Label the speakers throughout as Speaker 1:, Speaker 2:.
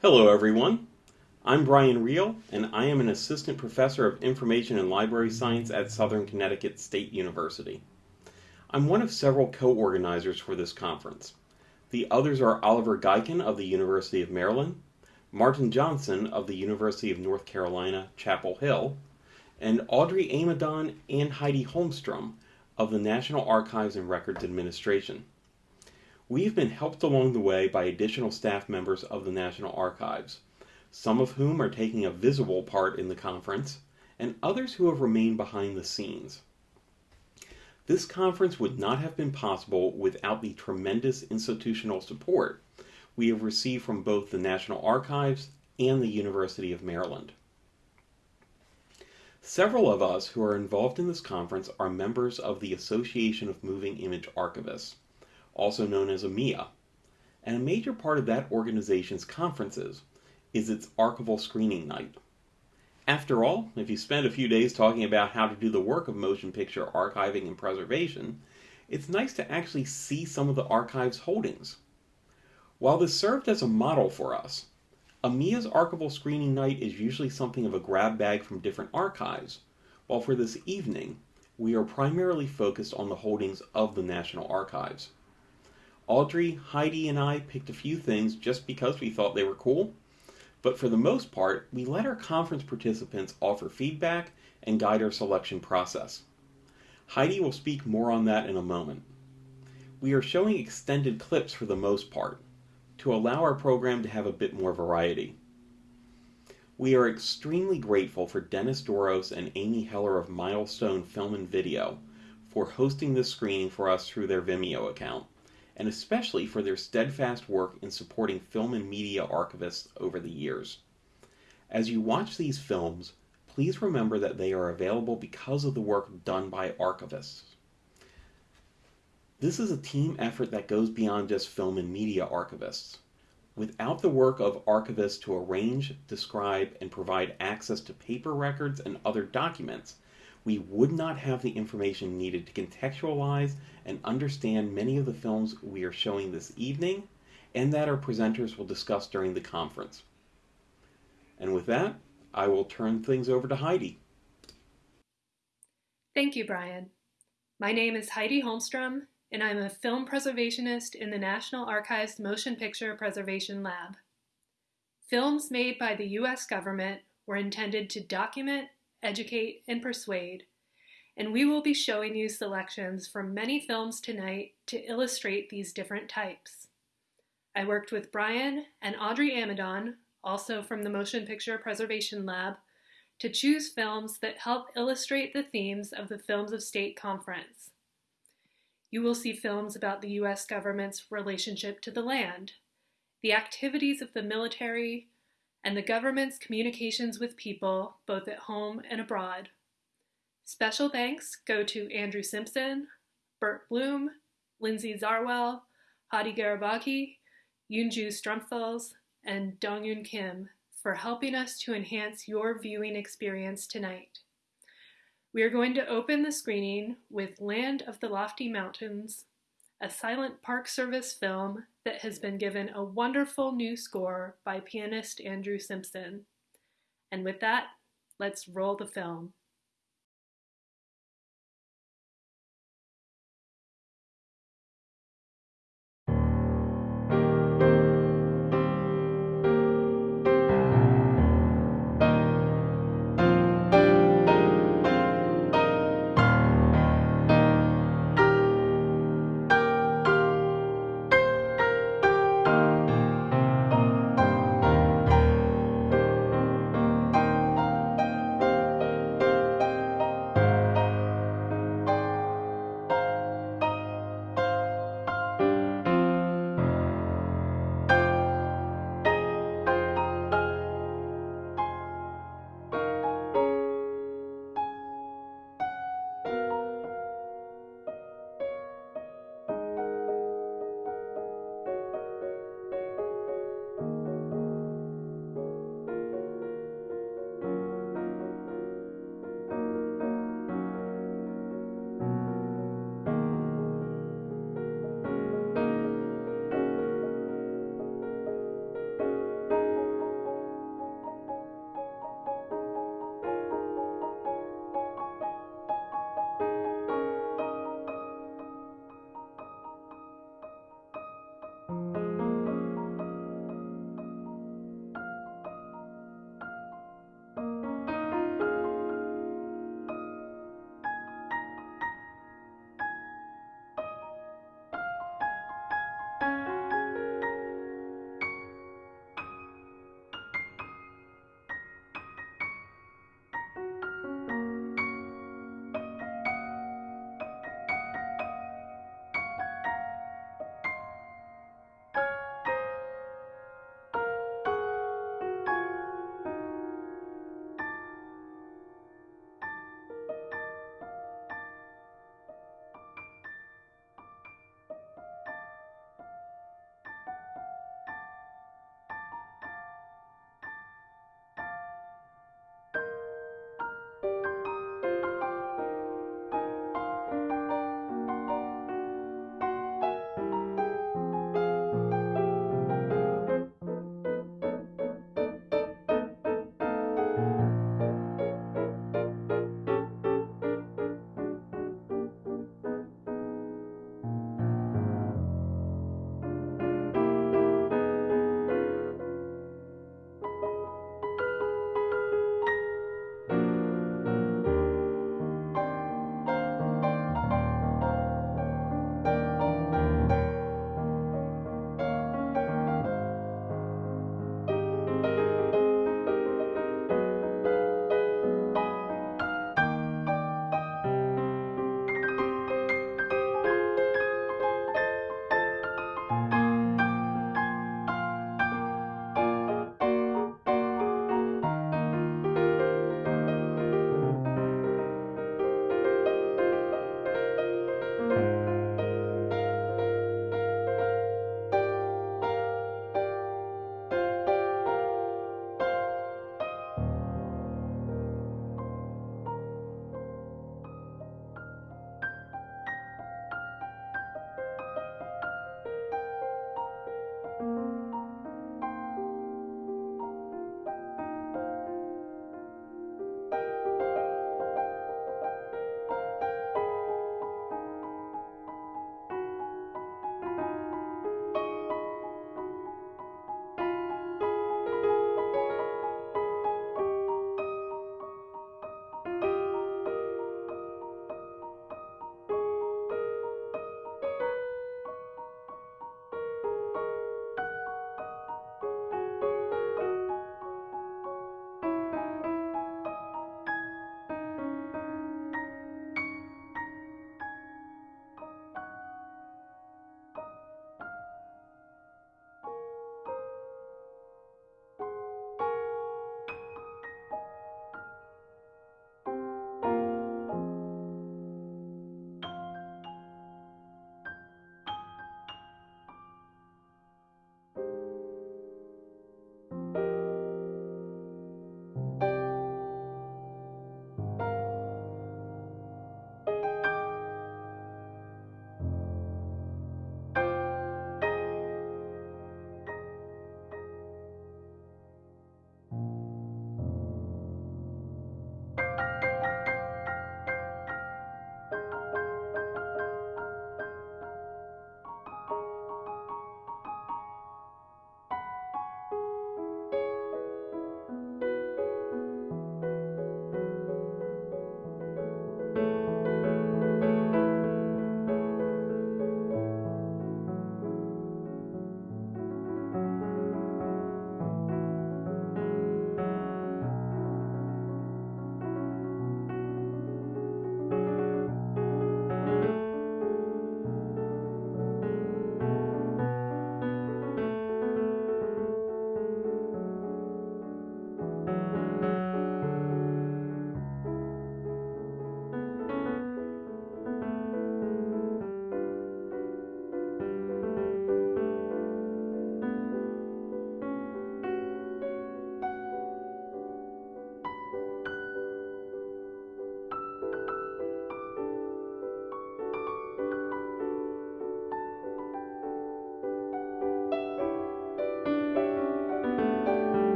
Speaker 1: Hello, everyone. I'm Brian Real, and I am an assistant professor of information and library science at Southern Connecticut State University. I'm one of several co organizers for this conference. The others are Oliver Gaycken of the University of Maryland, Martin Johnson of the University of North Carolina, Chapel Hill, and Audrey Amidon and Heidi Holmstrom of the National Archives and Records Administration. We've been helped along the way by additional staff members of the National Archives, some of whom are taking a visible part in the conference, and others who have remained behind the scenes. This conference would not have been possible without the tremendous institutional support we have received from both the National Archives and the University of Maryland. Several of us who are involved in this conference are members of the Association of Moving Image Archivists also known as AMIA. And a major part of that organization's conferences is its archival screening night. After all, if you spend a few days talking about how to do the work of motion picture archiving and preservation, it's nice to actually see some of the archive's holdings. While this served as a model for us, AMIA's archival screening night is usually something of a grab bag from different archives, while for this evening, we are primarily focused on the holdings of the National Archives. Audrey, Heidi, and I picked a few things just because we thought they were cool, but for the most part, we let our conference participants offer feedback and guide our selection process. Heidi will speak more on that in a moment. We are showing extended clips for the most part, to allow our program to have a bit more variety. We are extremely grateful for Dennis Doros and Amy Heller of Milestone Film and Video for hosting this screening for us through their Vimeo account and especially for their steadfast work in supporting film and media archivists over the years. As you watch these films, please remember that they are available because of the work done by archivists. This is a team effort that goes beyond just film and media archivists. Without the work of archivists to arrange, describe, and provide access to paper records and other documents, we would not have the information needed to contextualize and understand many of the films we are showing this evening and that our presenters will discuss during the conference. And with that, I will turn things over to Heidi.
Speaker 2: Thank you, Brian. My name is Heidi Holmstrom, and I'm a film preservationist in the National Archives Motion Picture Preservation Lab. Films made by the U.S. government were intended to document educate, and persuade, and we will be showing you selections from many films tonight to illustrate these different types. I worked with Brian and Audrey Amidon, also from the Motion Picture Preservation Lab, to choose films that help illustrate the themes of the Films of State Conference. You will see films about the U.S. government's relationship to the land, the activities of the military, and the government's communications with people, both at home and abroad. Special thanks go to Andrew Simpson, Bert Bloom, Lindsay Zarwell, Hadi Garabaki, Yunju Strumpfels, and Dongyun Kim for helping us to enhance your viewing experience tonight. We are going to open the screening with Land of the Lofty Mountains, a silent Park Service film that has been given a wonderful new score by pianist Andrew Simpson. And with that, let's roll the film.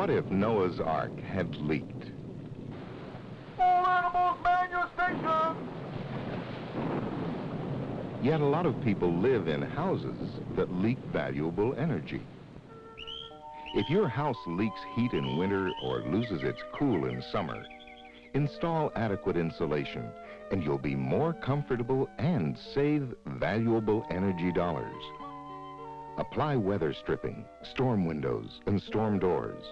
Speaker 3: What if Noah's Ark had leaked?
Speaker 4: All animals man your station!
Speaker 3: Yet a lot of people live in houses that leak valuable energy. If your house leaks heat in winter or loses its cool in summer, install adequate insulation and you'll be more comfortable and save valuable energy dollars. Apply weather stripping, storm windows, and storm doors.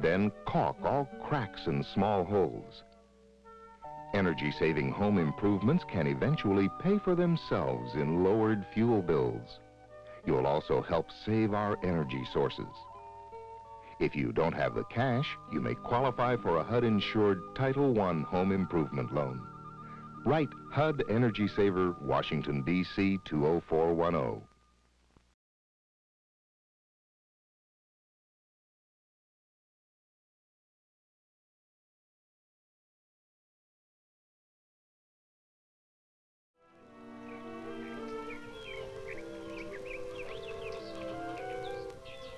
Speaker 3: Then caulk all cracks and small holes. Energy-saving home improvements can eventually pay for themselves in lowered fuel bills. You'll also help save our energy sources. If you don't have the cash, you may qualify for a HUD-insured Title I home improvement loan. Write HUD Energy Saver, Washington, D.C. 20410.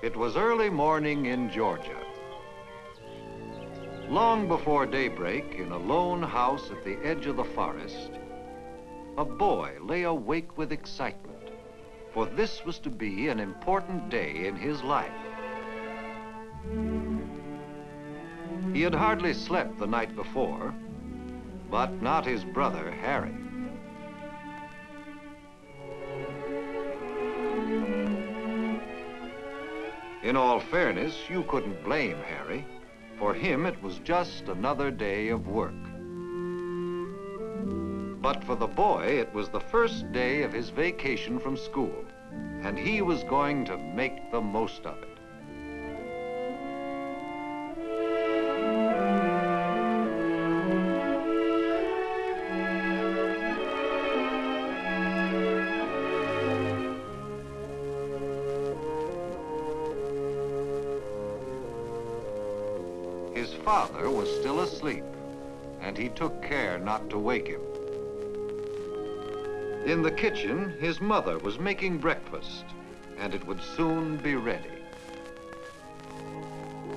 Speaker 5: It was early morning in Georgia. Long before daybreak, in a lone house at the edge of the forest, a boy lay awake with excitement, for this was to be an important day in his life. He had hardly slept the night before, but not his brother, Harry. In all fairness, you couldn't blame Harry. For him, it was just another day of work. But for the boy, it was the first day of his vacation from school, and he was going to make the most of it. Not to wake him. In the kitchen, his mother was making breakfast, and it would soon be ready.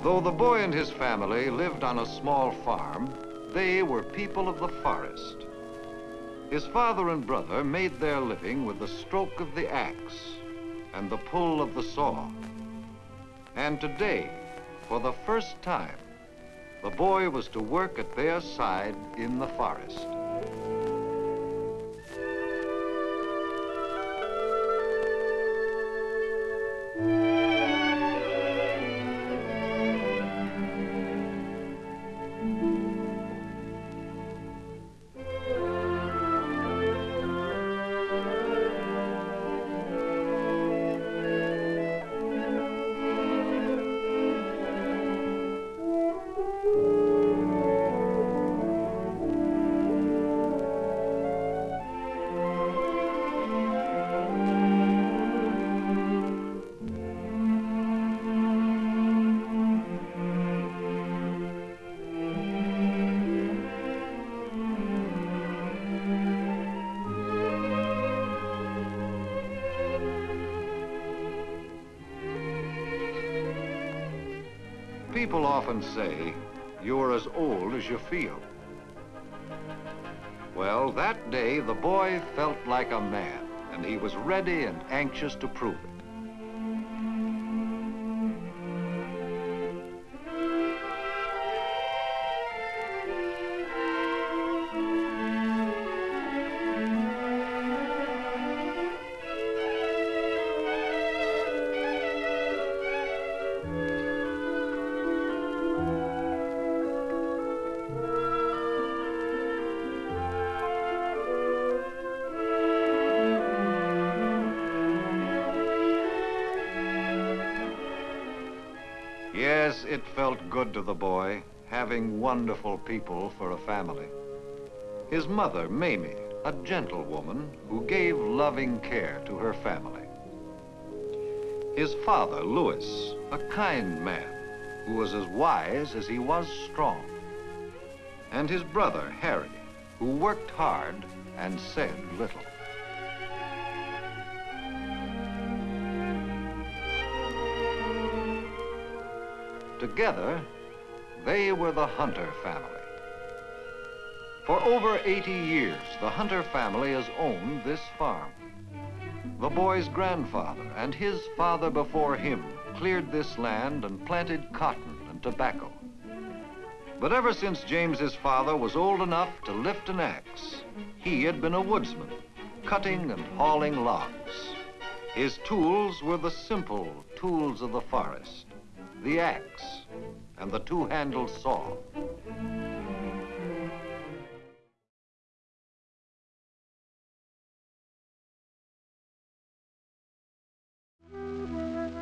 Speaker 5: Though the boy and his family lived on a small farm, they were people of the forest. His father and brother made their living with the stroke of the axe and the pull of the saw. And today, for the first time, the boy was to work at their side in the forest. Often say, you're as old as you feel. Well, that day, the boy felt like a man, and he was ready and anxious to prove it. It felt good to the boy, having wonderful people for a family. His mother, Mamie, a gentle woman who gave loving care to her family. His father, Louis, a kind man who was as wise as he was strong. And his brother, Harry, who worked hard and said little. Together, they were the Hunter family. For over 80 years, the Hunter family has owned this farm. The boy's grandfather and his father before him cleared this land and planted cotton and tobacco. But ever since James's father was old enough to lift an axe, he had been a woodsman, cutting and hauling logs. His tools were the simple tools of the forest, the axe and the two-handled saw.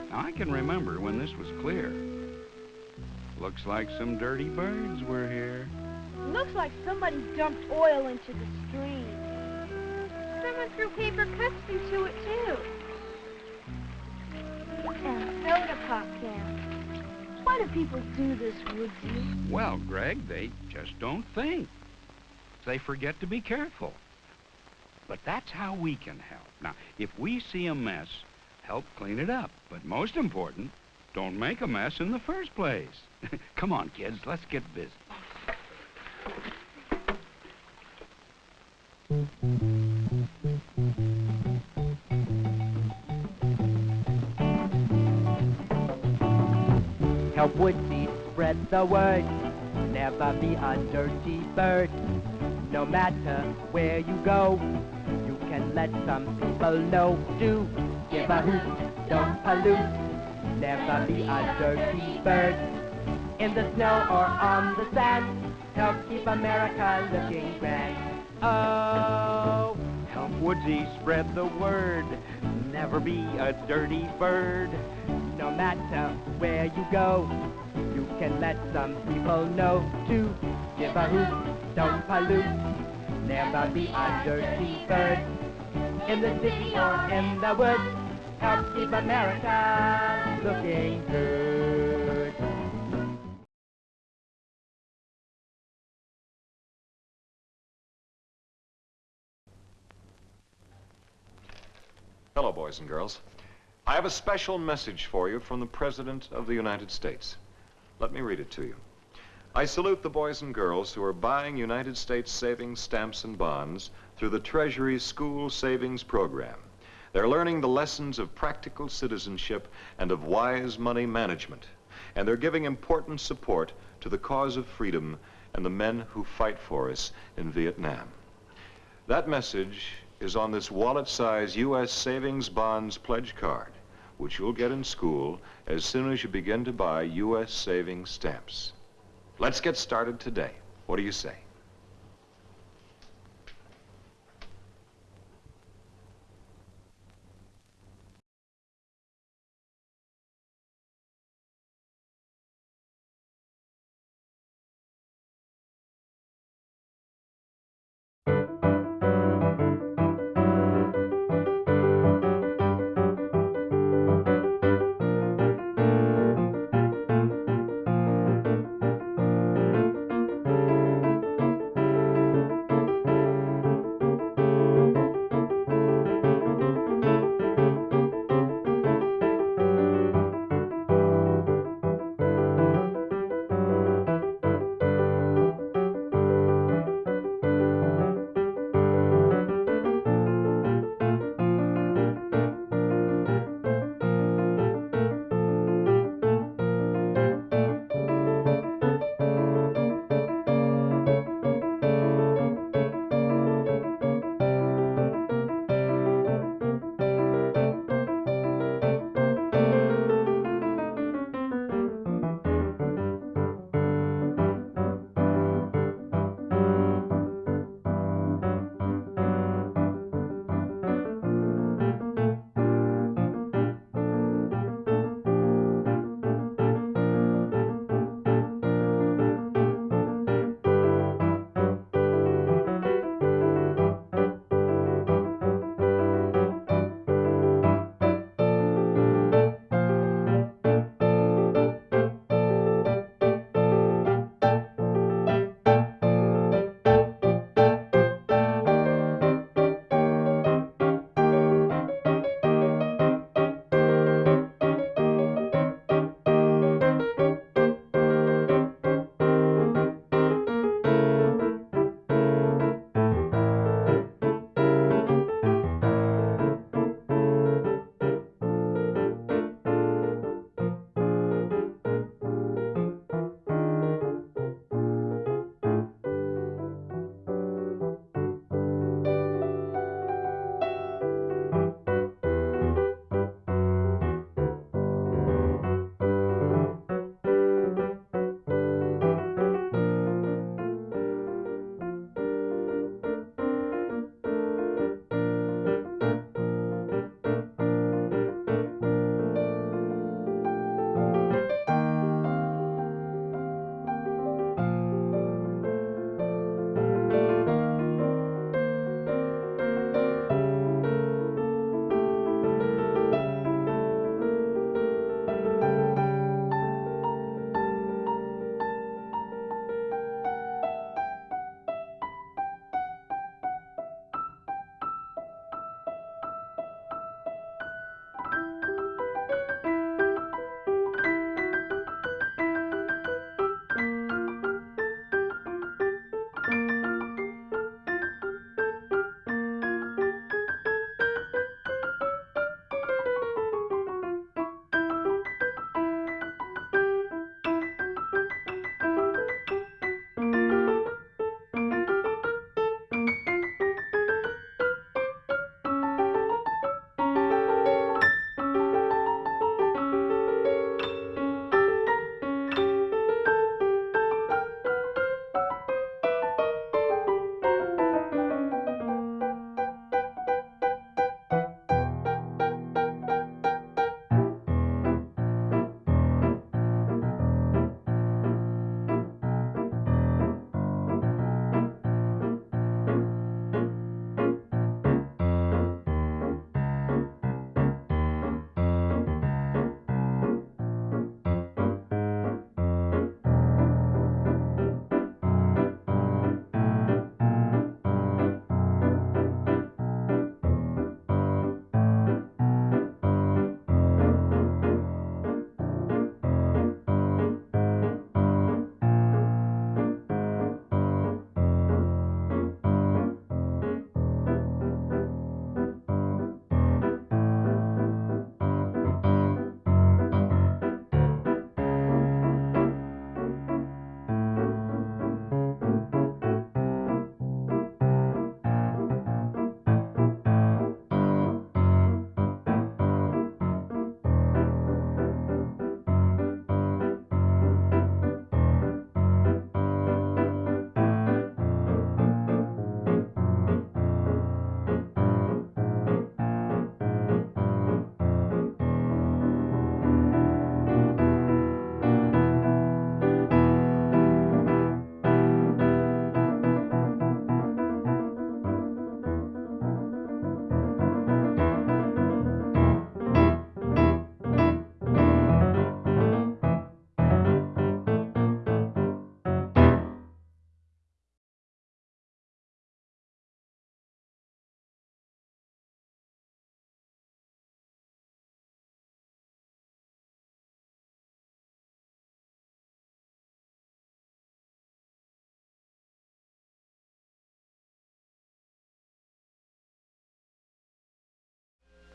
Speaker 6: Now, I can remember when this was clear. Looks like some dirty birds were here.
Speaker 7: Looks like somebody dumped oil into the stream. Someone threw paper cups into it, too. And soda pop cans. Why do people do this, Woodsy?
Speaker 6: Well, Greg, they just don't think. They forget to be careful. But that's how we can help. Now, if we see a mess, help clean it up. But most important, don't make a mess in the first place. Come on, kids, let's get busy.
Speaker 8: Help Woodsy spread the word. Never be a dirty bird. No matter where you go, you can let some people know. Do give a hoot, don't pollute. Never be a dirty bird. In the snow or on the sand, help keep America looking grand. Oh,
Speaker 6: Help Woodsy spread the word. Never be a dirty bird.
Speaker 8: No matter where you go, you can let some people know to give a hoot, don't pollute, never be a dirty bird. In the city or in the woods, help keep America looking good.
Speaker 9: Hello, boys and girls. I have a special message for you from the President of the United States. Let me read it to you. I salute the boys and girls who are buying United States savings stamps and bonds through the Treasury's School Savings Program. They're learning the lessons of practical citizenship and of wise money management. And they're giving important support to the cause of freedom and the men who fight for us in Vietnam. That message is on this wallet-size U.S. Savings Bonds pledge card, which you'll get in school as soon as you begin to buy U.S. savings stamps. Let's get started today. What do you say?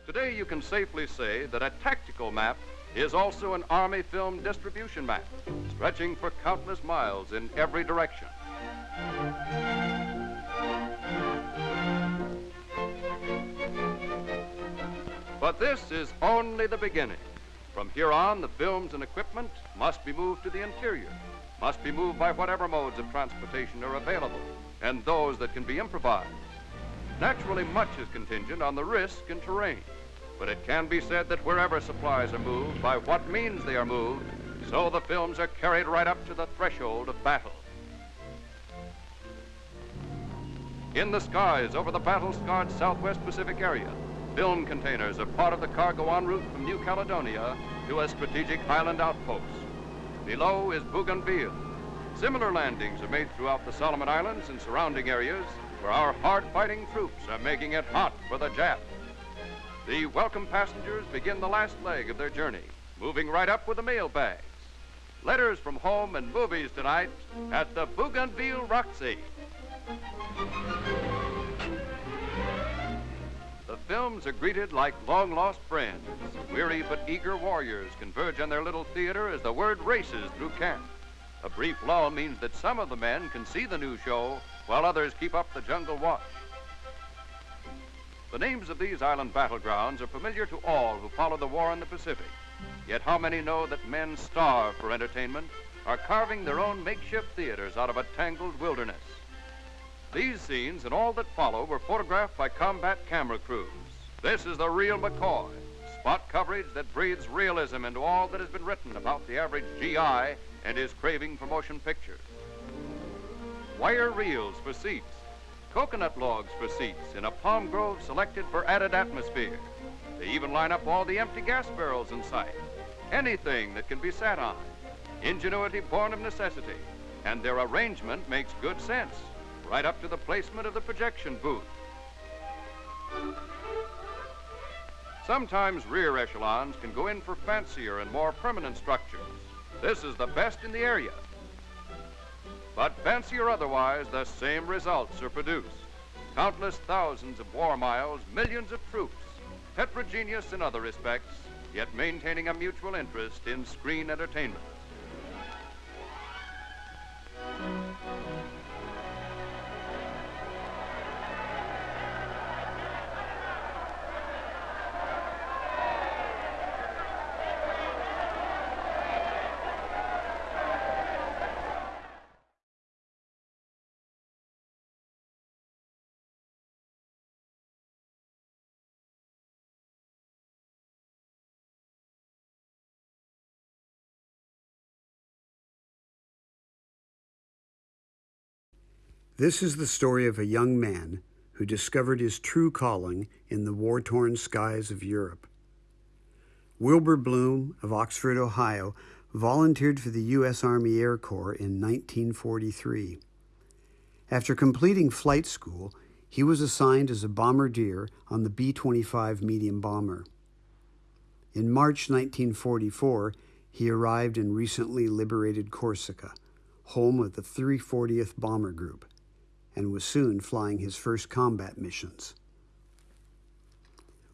Speaker 10: Today, you can safely say that a tactical map is also an Army film distribution map, stretching for countless miles in every direction. But this is only the beginning. From here on, the films and equipment must be moved to the interior, must be moved by whatever modes of transportation are available, and those that can be improvised. Naturally, much is contingent on the risk and terrain, but it can be said that wherever supplies are moved, by what means they are moved, so the films are carried right up to the threshold of battle. In the skies over the battle-scarred southwest Pacific area, film containers are part of the cargo en route from New Caledonia to a strategic island outpost. Below is Bougainville. Similar landings are made throughout the Solomon Islands and surrounding areas where our hard-fighting troops are making it hot for the Jap. The welcome passengers begin the last leg of their journey, moving right up with the mail bags. Letters from home and movies tonight at the Bougainville Roxy. The films are greeted like long lost friends. Weary but eager warriors converge on their little theater as the word races through camp. A brief lull means that some of the men can see the new show while others keep up the jungle watch. The names of these island battlegrounds are familiar to all who follow the war in the Pacific. Yet how many know that men starve for entertainment, are carving their own makeshift theaters out of a tangled wilderness? These scenes and all that follow were photographed by combat camera crews. This is the real McCoy, spot coverage that breathes realism into all that has been written about the average GI and his craving for motion pictures. Wire reels for seats, coconut logs for seats in a palm grove selected for added atmosphere. They even line up all the empty gas barrels in sight. Anything that can be sat on. Ingenuity born of necessity. And their arrangement makes good sense, right up to the placement of the projection booth. Sometimes rear echelons can go in for fancier and more permanent structures. This is the best in the area. But fancy or otherwise, the same results are produced. Countless thousands of war miles, millions of troops, heterogeneous in other respects, yet maintaining a mutual interest in screen entertainment.
Speaker 11: This is the story of a young man who discovered his true calling in the war torn skies of Europe. Wilbur Bloom of Oxford, Ohio, volunteered for the U.S. Army Air Corps in 1943. After completing flight school, he was assigned as a bombardier on the B 25 medium bomber. In March 1944, he arrived in recently liberated Corsica, home of the 340th Bomber Group and was soon flying his first combat missions.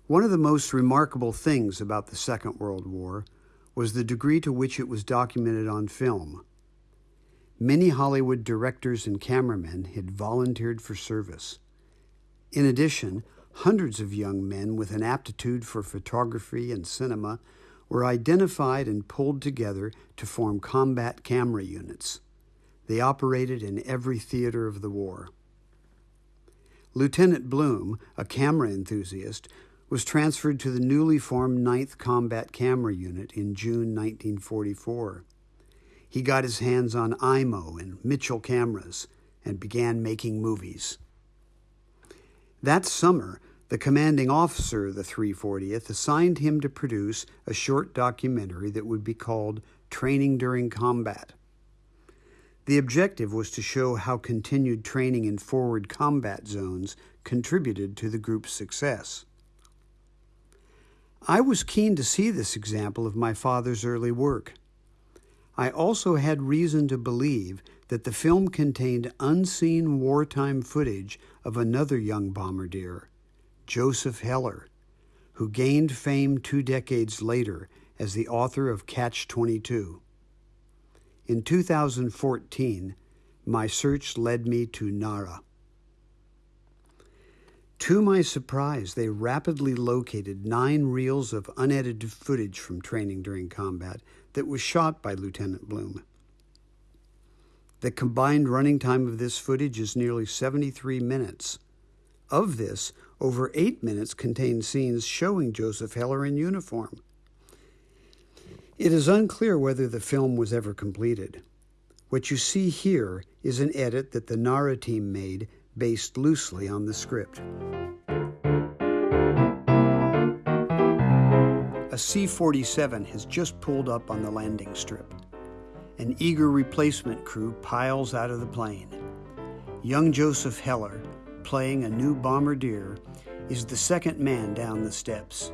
Speaker 11: One of the most remarkable things about the Second World War was the degree to which it was documented on film. Many Hollywood directors and cameramen had volunteered for service. In addition, hundreds of young men with an aptitude for photography and cinema were identified and pulled together to form combat camera units. They operated in every theater of the war. Lieutenant Bloom, a camera enthusiast, was transferred to the newly formed 9th Combat Camera Unit in June 1944. He got his hands on Eyemo and Mitchell cameras and began making movies. That summer, the commanding officer of the 340th assigned him to produce a short documentary that would be called Training During Combat. The objective was to show how continued training in forward combat zones contributed to the group's success. I was keen to see this example of my father's early work. I also had reason to believe that the film contained unseen wartime footage of another young bombardier, Joseph Heller, who gained fame two decades later as the author of Catch 22. In 2014, my search led me to NARA. To my surprise, they rapidly located nine reels of unedited footage from training during combat that was shot by Lieutenant Bloom. The combined running time of this footage is nearly 73 minutes. Of this, over eight minutes contain scenes showing Joseph Heller in uniform. It is unclear whether the film was ever completed. What you see here is an edit that the NARA team made based loosely on the script. A C 47 has just pulled up on the landing strip. An eager replacement crew piles out of the plane. Young Joseph Heller, playing a new bombardier, is the second man down the steps.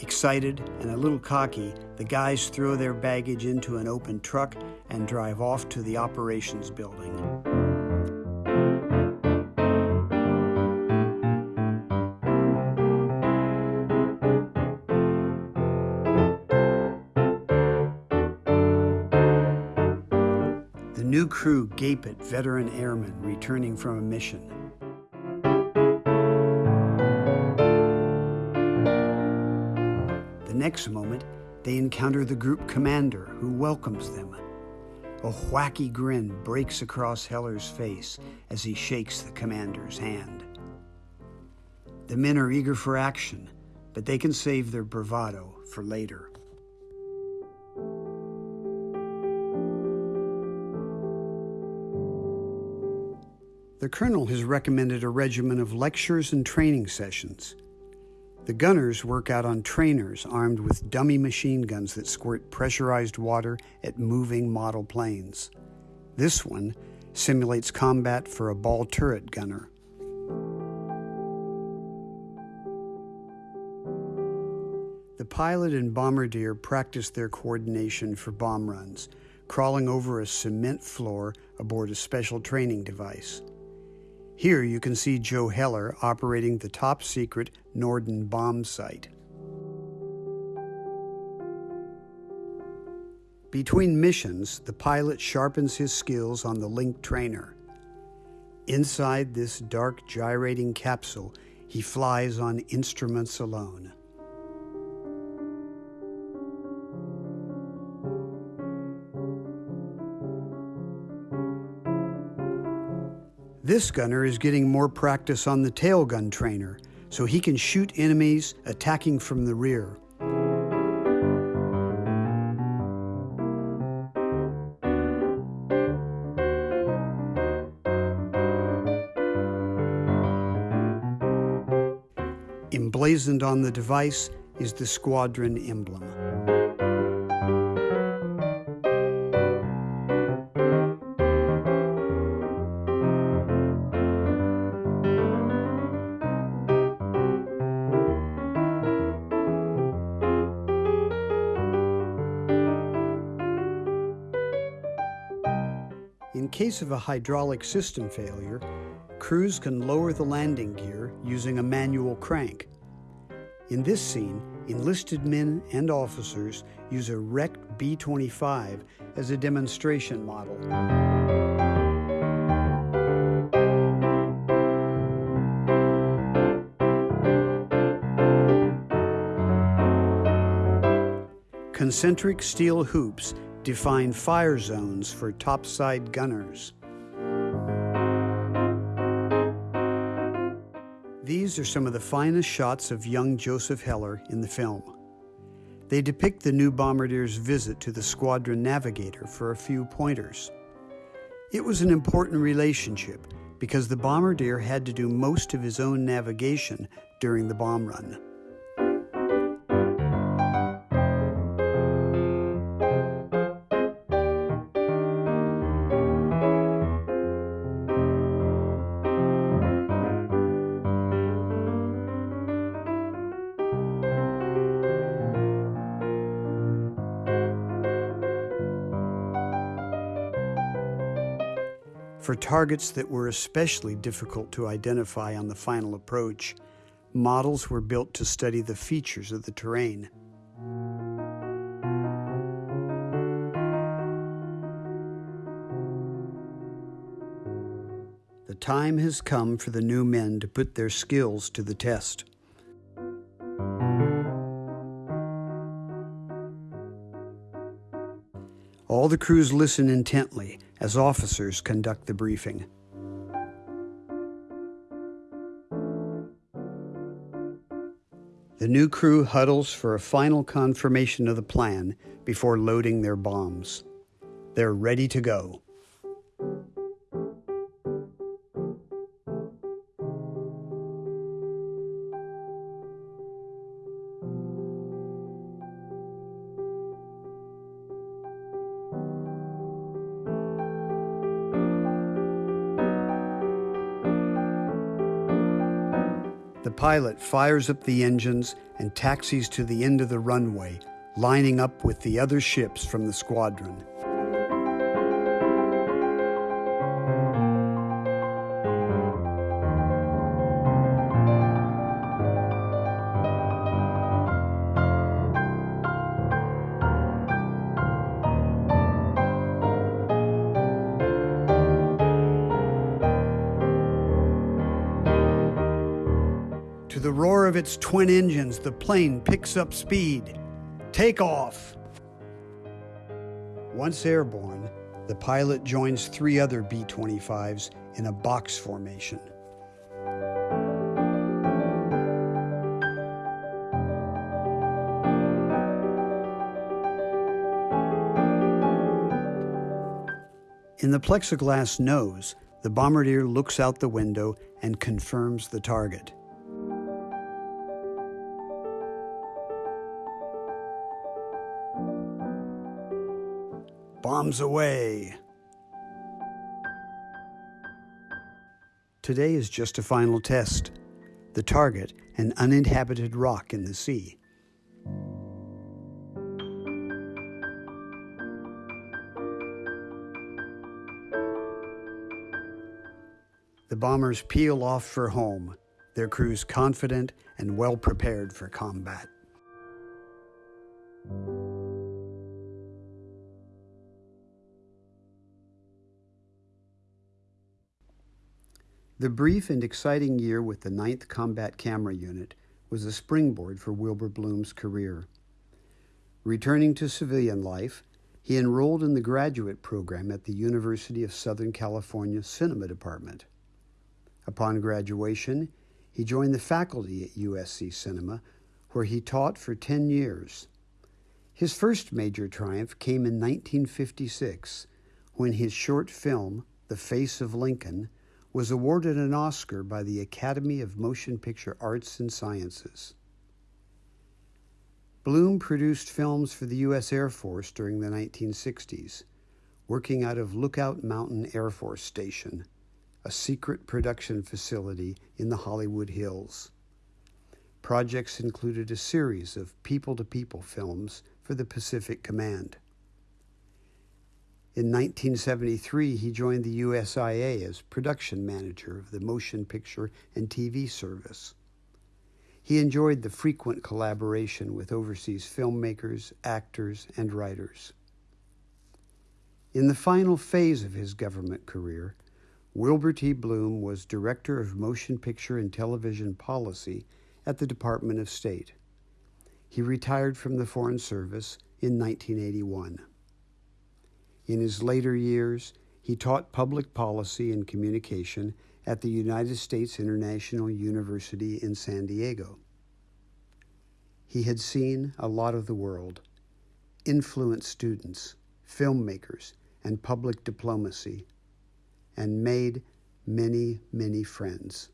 Speaker 11: Excited and a little cocky, the guys throw their baggage into an open truck and drive off to the operations building. The new crew gape at veteran airmen returning from a mission. Next moment, they encounter the group commander who welcomes them. A wacky grin breaks across Heller's face as he shakes the commander's hand. The men are eager for action, but they can save their bravado for later. The colonel has recommended a regimen of lectures and training sessions the gunners work out on trainers armed with dummy machine guns that squirt pressurized water at moving model planes. This one simulates combat for a ball turret gunner. The pilot and bombardier practice their coordination for bomb runs, crawling over a cement floor aboard a special training device. Here you can see Joe Heller operating the top secret Norden bomb sight. Between missions, the pilot sharpens his skills on the Link trainer. Inside this dark gyrating capsule, he flies on instruments alone. This gunner is getting more practice on the tail gun trainer, so he can shoot enemies attacking from the rear. Emblazoned on the device is the squadron emblem. Case of a hydraulic system failure, crews can lower the landing gear using a manual crank. In this scene, enlisted men and officers use a wrecked B 25 as a demonstration model. Concentric steel hoops define fire zones for topside gunners. These are some of the finest shots of young Joseph Heller in the film. They depict the new bombardier's visit to the squadron navigator for a few pointers. It was an important relationship because the bombardier had to do most of his own navigation during the bomb run. Targets that were especially difficult to identify on the final approach, models were built to study the features of the terrain. The time has come for the new men to put their skills to the test. All the crews listen intently as officers conduct the briefing. The new crew huddles for a final confirmation of the plan before loading their bombs. They're ready to go. Pilot fires up the engines and taxis to the end of the runway, lining up with the other ships from the squadron. Roar of its twin engines, the plane picks up speed. Take off! Once airborne, the pilot joins three other B 25s in a box formation. In the plexiglass nose, the bombardier looks out the window and confirms the target. Bombs away! Today is just a final test. The target, an uninhabited rock in the sea. The bombers peel off for home, their crews confident and well prepared for combat. The brief and exciting year with the 9th Combat Camera Unit was a springboard for Wilbur Bloom's career. Returning to civilian life, he enrolled in the graduate program at the University of Southern California Cinema Department. Upon graduation, he joined the faculty at USC Cinema, where he taught for 10 years. His first major triumph came in 1956 when his short film, The Face of Lincoln, was awarded an Oscar by the Academy of Motion Picture Arts and Sciences. Bloom produced films for the U.S. Air Force during the 1960s, working out of Lookout Mountain Air Force Station, a secret production facility in the Hollywood Hills. Projects included a series of people to people films for the Pacific Command. In 1973, he joined the USIA as production manager of the Motion Picture and TV Service. He enjoyed the frequent collaboration with overseas filmmakers, actors, and writers. In the final phase of his government career, Wilbur T. Bloom was Director of Motion Picture and Television Policy at the Department of State. He retired from the Foreign Service in 1981. In his later years, he taught public policy and communication at the United States International University in San Diego. He had seen a lot of the world, influenced students, filmmakers, and public diplomacy, and made many, many friends.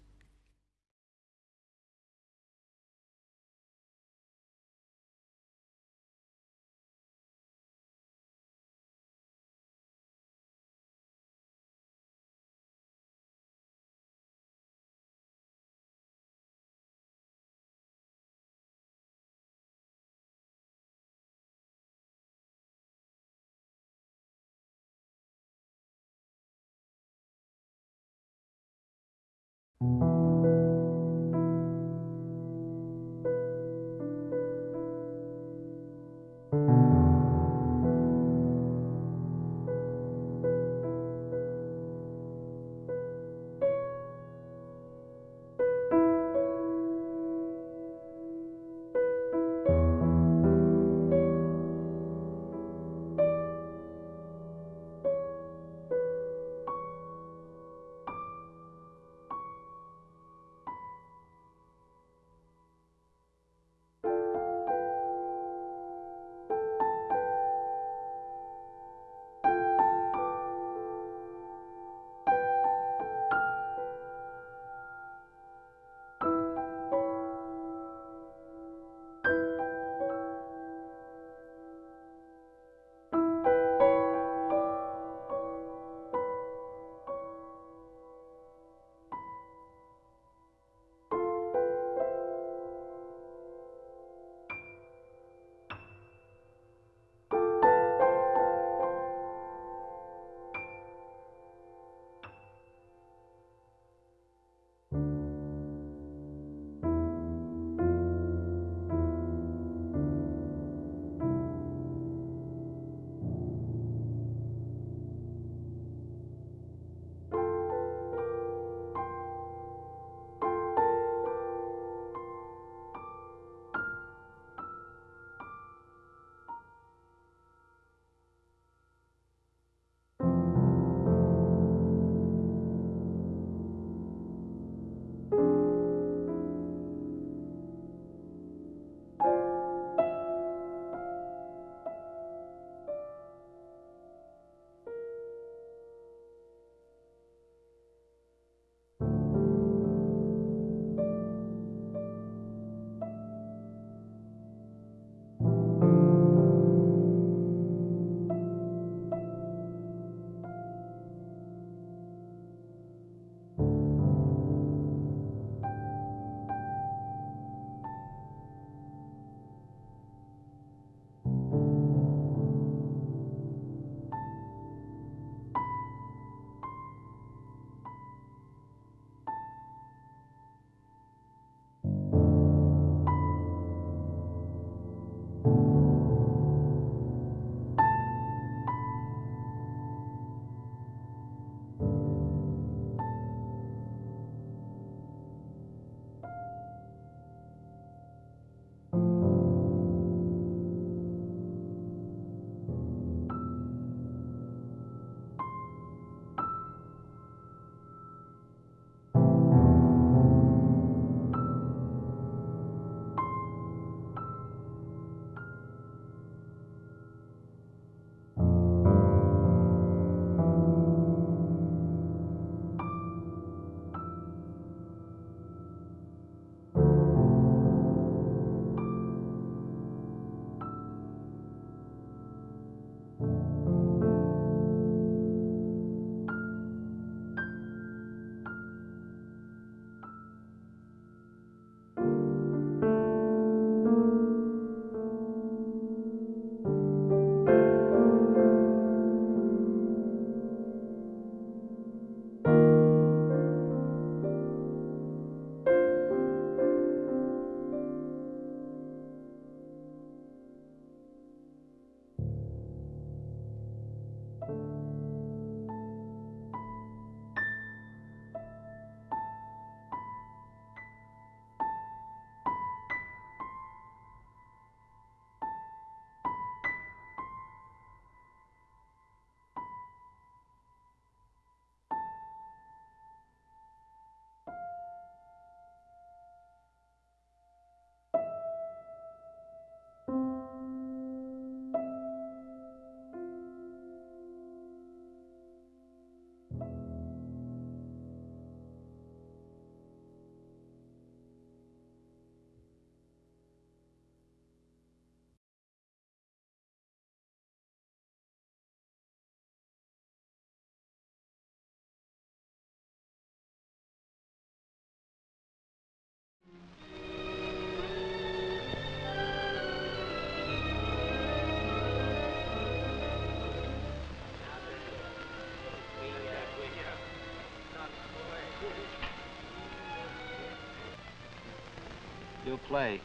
Speaker 12: Play.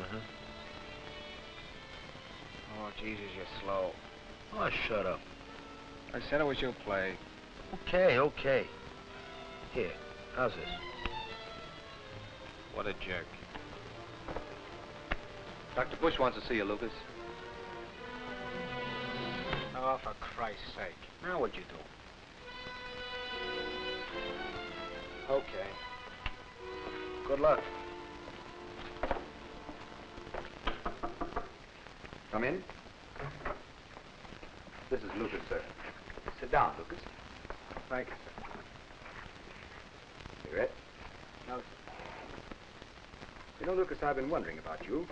Speaker 13: Uh-huh.
Speaker 12: Oh, Jesus, you're slow.
Speaker 13: Oh, shut up.
Speaker 12: I said it was your play.
Speaker 13: Okay, okay. Here, how's this?
Speaker 12: What a jerk.
Speaker 14: Dr. Bush wants to see you, Lucas.
Speaker 12: Oh, for Christ's sake. Now what'd you do? Okay. Good luck.
Speaker 14: Come in. This is Lucas, sir. Sit down, Lucas.
Speaker 12: Thank you, sir.
Speaker 14: Cigarette?
Speaker 12: No,
Speaker 14: You know, Lucas, I've been wondering about you.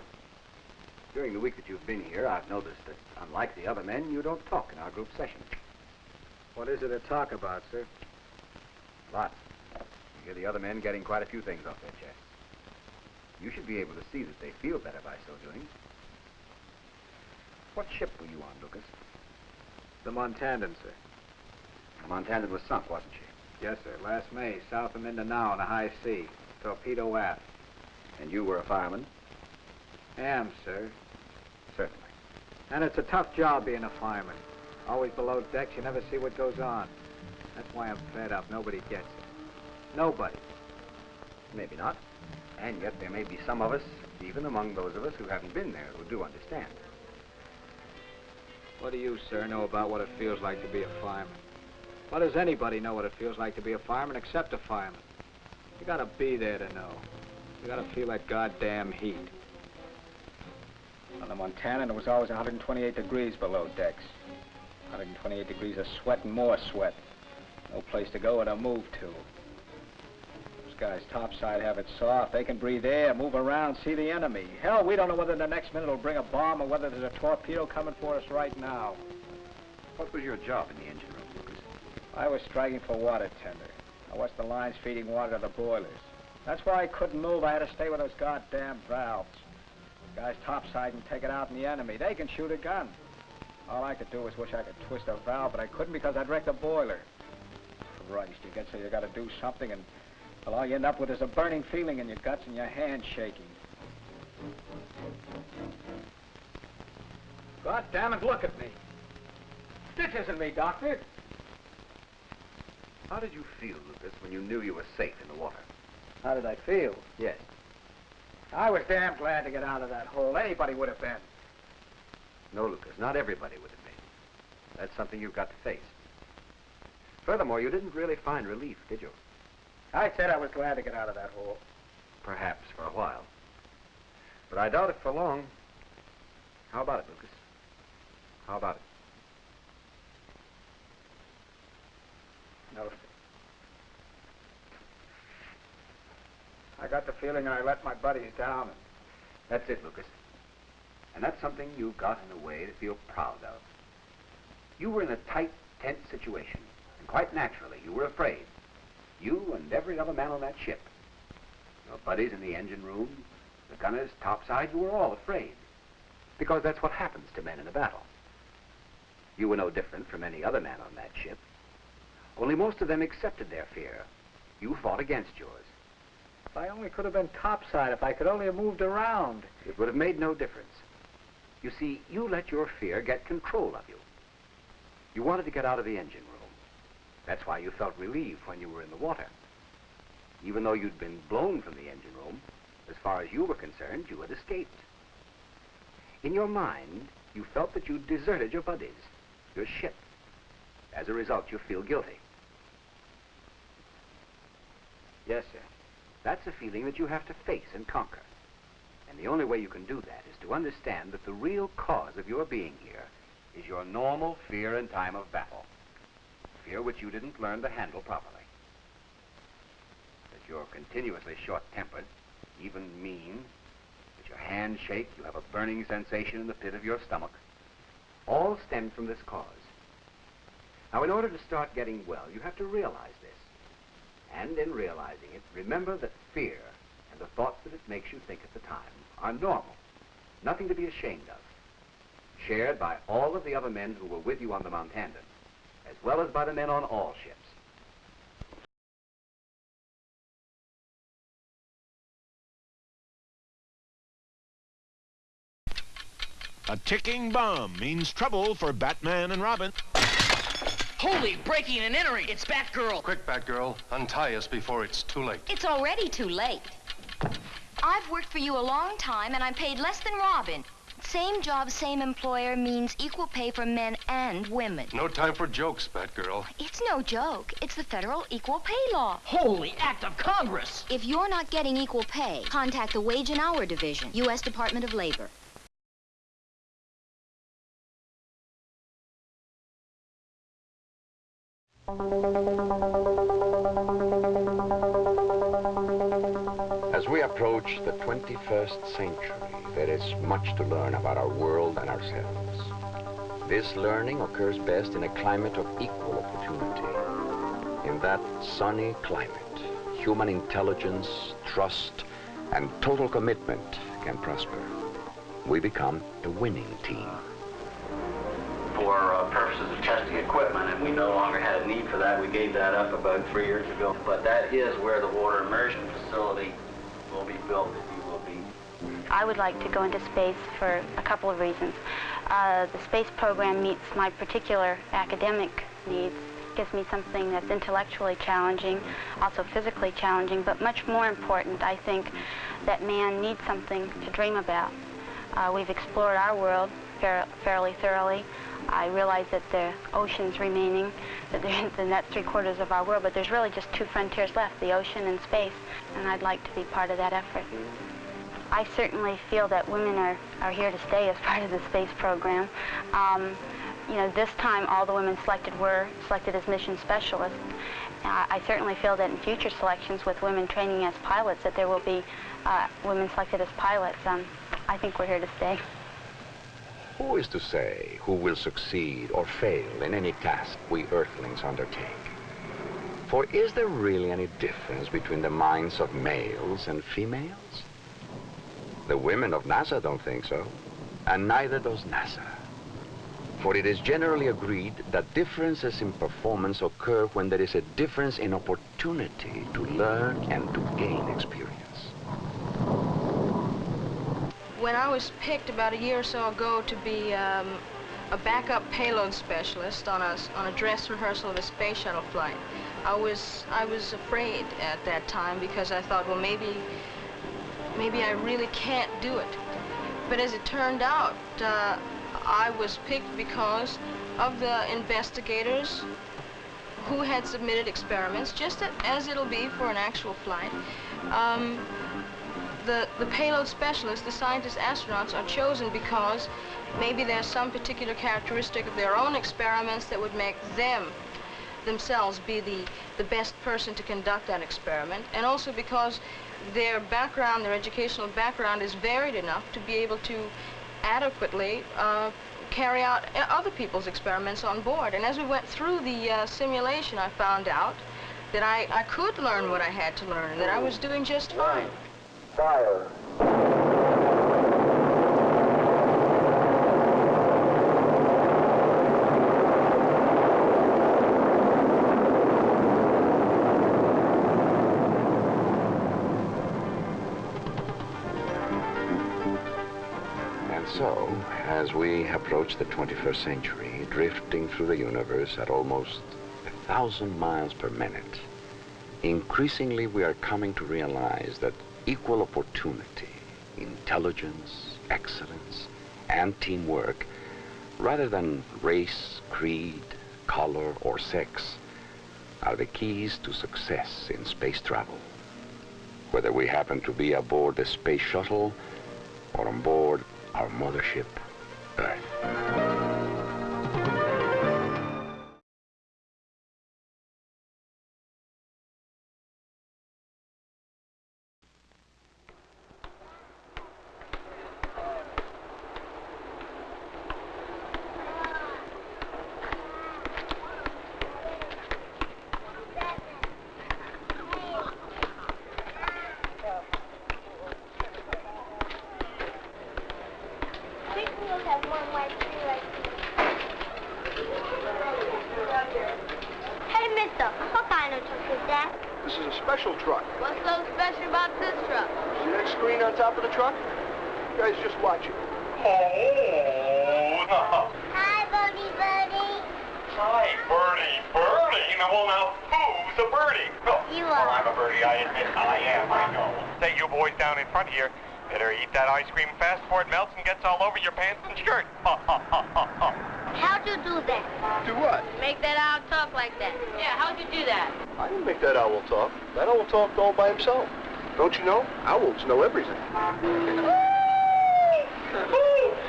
Speaker 14: During the week that you've been here, I've noticed that, unlike the other men, you don't talk in our group sessions.
Speaker 12: What is it to talk about, sir?
Speaker 14: Lots. You hear the other men getting quite a few things off their chests. You should be able to see that they feel better by so doing. What ship were you on, Lucas?
Speaker 12: The Montandan, sir.
Speaker 14: The Montandan was sunk, wasn't she?
Speaker 12: Yes, sir. Last May, south of Mindanao in a high sea. Torpedo aft.
Speaker 14: And you were a fireman?
Speaker 12: Am, sir.
Speaker 14: Certainly.
Speaker 12: And it's a tough job being a fireman. Always below decks, you never see what goes on. That's why I'm fed up. Nobody gets it. Nobody.
Speaker 14: Maybe not. And yet there may be some of us, even among those of us who haven't been there, who do understand.
Speaker 12: What do you, sir, know about what it feels like to be a fireman? What does anybody know what it feels like to be a fireman except a fireman? You gotta be there to know. You gotta feel that goddamn heat. On the Montana, it was always 128 degrees below decks. 128 degrees of sweat and more sweat. No place to go or to move to. Guys topside have it soft. They can breathe air, move around, see the enemy. Hell, we don't know whether the next minute will bring a bomb or whether there's a torpedo coming for us right now.
Speaker 14: What was your job in the engine room, Lucas?
Speaker 12: I was striking for water tender. I watched the lines feeding water to the boilers. That's why I couldn't move. I had to stay with those goddamn valves. Guys topside can take it out in the enemy. They can shoot a gun. All I could do was wish I could twist a valve, but I couldn't because I'd wreck the boiler. Christ, you get so you gotta do something, and well, all you end up with is a burning feeling in your guts and your hands shaking. God damn it, look at me. This isn't me, Doctor.
Speaker 14: How did you feel, Lucas, when you knew you were safe in the water?
Speaker 12: How did I feel?
Speaker 14: Yes.
Speaker 12: I was damn glad to get out of that hole. Anybody would have been.
Speaker 14: No, Lucas, not everybody would have been. That's something you've got to face. Furthermore, you didn't really find relief, did you?
Speaker 12: I said I was glad to get out of that hole.
Speaker 14: Perhaps for a while. But I doubt it for long. How about it, Lucas? How about it?
Speaker 12: No. I got the feeling I let my buddies down. And
Speaker 14: That's it, Lucas. And that's something you've got in a way to feel proud of. You were in a tight, tense situation, and quite naturally, you were afraid. You and every other man on that ship. Your buddies in the engine room, the gunners topside, you were all afraid. Because that's what happens to men in a battle. You were no different from any other man on that ship. Only most of them accepted their fear. You fought against yours.
Speaker 12: if I only could have been topside, if I could only have moved around.
Speaker 14: It would have made no difference. You see, you let your fear get control of you. You wanted to get out of the engine room. That's why you felt relieved when you were in the water. Even though you'd been blown from the engine room, as far as you were concerned, you had escaped. In your mind, you felt that you'd deserted your buddies, your ship. As a result, you feel guilty.
Speaker 12: Yes, sir.
Speaker 14: That's a feeling that you have to face and conquer. And the only way you can do that is to understand that the real cause of your being here is your normal fear in time of battle. Fear which you didn't learn to handle properly. That you're continuously short-tempered, even mean, that your hands shake, you have a burning sensation in the pit of your stomach, all stem from this cause. Now, in order to start getting well, you have to realize this. And in realizing it, remember that fear and the thoughts that it makes you think at the time are normal, nothing to be ashamed of, shared by all of the other men who were with you on the Mountandan, as well as by the men on all ships.
Speaker 15: A ticking bomb means trouble for Batman and Robin.
Speaker 16: Holy breaking and entering! It's Batgirl!
Speaker 17: Quick, Batgirl. Untie us before it's too late.
Speaker 18: It's already too late. I've worked for you a long time, and I'm paid less than Robin. Same job, same employer means equal pay for men and women.
Speaker 17: No time for jokes, Batgirl.
Speaker 18: It's no joke. It's the federal equal pay law.
Speaker 16: Holy act of Congress!
Speaker 18: If you're not getting equal pay, contact the Wage and Hour Division, U.S. Department of Labor.
Speaker 19: As we approach the 21st century, there is much to learn about our world and ourselves. This learning occurs best in a climate of equal opportunity. In that sunny climate, human intelligence, trust, and total commitment can prosper. We become a winning team.
Speaker 20: for uh, purposes of testing equipment, and we no longer had a need for that. We gave that up about three years ago. But that is where the water immersion facility will be built,
Speaker 21: I would like to go into space for a couple of reasons. Uh, the space program meets my particular academic needs, gives me something that's intellectually challenging, also physically challenging, but much more important, I think, that man needs something to dream about. Uh, we've explored our world fair, fairly thoroughly. I realize that the ocean's remaining, that and that's three quarters of our world, but there's really just two frontiers left, the ocean and space, and I'd like to be part of that effort. I certainly feel that women are, are here to stay as part of the space program. Um, you know, this time all the women selected were selected as mission specialists. Uh, I certainly feel that in future selections with women training as pilots that there will be uh, women selected as pilots. Um, I think we're here to stay.
Speaker 19: Who is to say who will succeed or fail in any task we Earthlings undertake? For is there really any difference between the minds of males and females? The women of NASA don't think so, and neither does NASA. For it is generally agreed that differences in performance occur when there is a difference in opportunity to learn and to gain experience.
Speaker 22: When I was picked about a year or so ago to be um, a backup payload specialist on a, on a dress rehearsal of a space shuttle flight, I was, I was afraid at that time because I thought, well, maybe, maybe I really can't do it. But as it turned out, uh, I was picked because of the investigators who had submitted experiments, just as it'll be for an actual flight. Um, the, the payload specialists, the scientists, astronauts, are chosen because maybe there's some particular characteristic of their own experiments that would make them themselves be the, the best person to conduct that experiment, and also because their background, their educational background is varied enough to be able to adequately uh, carry out uh, other people's experiments on board. And as we went through the uh, simulation, I found out that I, I could learn what I had to learn, and that I was doing just fine.
Speaker 20: Fire.
Speaker 19: We approach the 21st century, drifting through the universe at almost a thousand miles per minute, increasingly we are coming to realize that equal opportunity, intelligence, excellence, and teamwork, rather than race, creed, color, or sex, are the keys to success in space travel. Whether we happen to be aboard the space shuttle or on board our mothership, Earth.
Speaker 7: Hey, mister, what kind of truck is that?
Speaker 23: This is a special truck.
Speaker 7: What's so special about this truck?
Speaker 23: See that screen on top of the truck? You guys just watch it.
Speaker 7: Hey.
Speaker 4: now, well, now, who's a birdie? Oh,
Speaker 7: You
Speaker 4: well, I'm a birdie. I admit I am. I know. Say, you boys down in front here, better eat that ice cream fast before it melts and gets all over your pants and shirt. Ha, ha, ha, ha, ha.
Speaker 7: How'd you do that?
Speaker 24: Do what?
Speaker 7: Make that owl talk like that. Yeah, how'd you do that?
Speaker 24: I didn't make that owl talk. That owl talked all by himself. Don't you know? Owls know everything.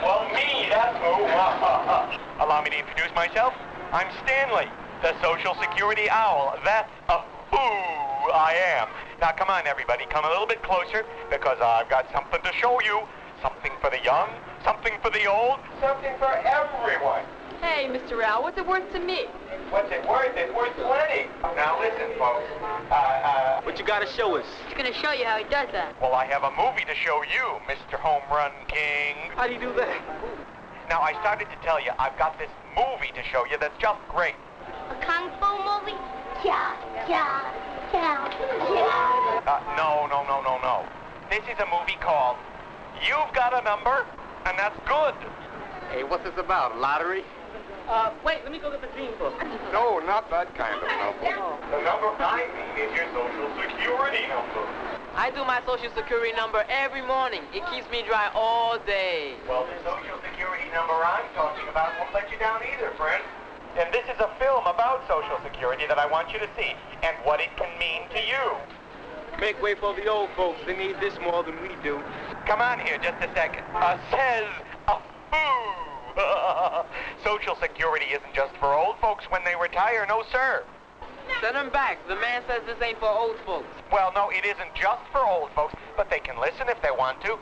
Speaker 4: Well, me, that's who. Allow me to introduce myself. I'm Stanley, the Social Security Owl. That's a who I am. Now, come on, everybody. Come a little bit closer because I've got something to show you. Something for the young, something for the old, something for everyone.
Speaker 25: Hey, Mr. Owl, what's it worth to me?
Speaker 4: What's it worth? It's worth plenty. Now, listen, folks. Uh, uh,
Speaker 25: What you gotta show us? He's gonna show you how he does that.
Speaker 4: well, I have a movie to show you, Mr. Home Run King.
Speaker 25: How do you do that?
Speaker 4: Now, I started to tell you, I've got this movie to show you that's just great.
Speaker 7: A kung fu movie? Yeah, yeah, yeah, yeah.
Speaker 4: Uh, no, no, no, no, no. This is a movie called You've Got a Number, and that's good.
Speaker 24: Hey, what's this about? Lottery?
Speaker 25: Uh, wait, let me go get the dream book.
Speaker 24: No, not that kind of number.
Speaker 4: The number I mean is your social security number.
Speaker 25: I do my social security number every morning. It keeps me dry all day.
Speaker 4: Well, the social security number I'm talking about won't let you down either, friend. And this is a film about social security that I want you to see and what it can mean to you.
Speaker 25: Make way for the old folks. They need this more than we do.
Speaker 4: Come on here just a second. Uh, says a who. Social Security isn't just for old folks when they retire, no sir.
Speaker 25: Send them back. The man says this ain't for old folks.
Speaker 4: Well, no, it isn't just for old folks, but they can listen if they want to.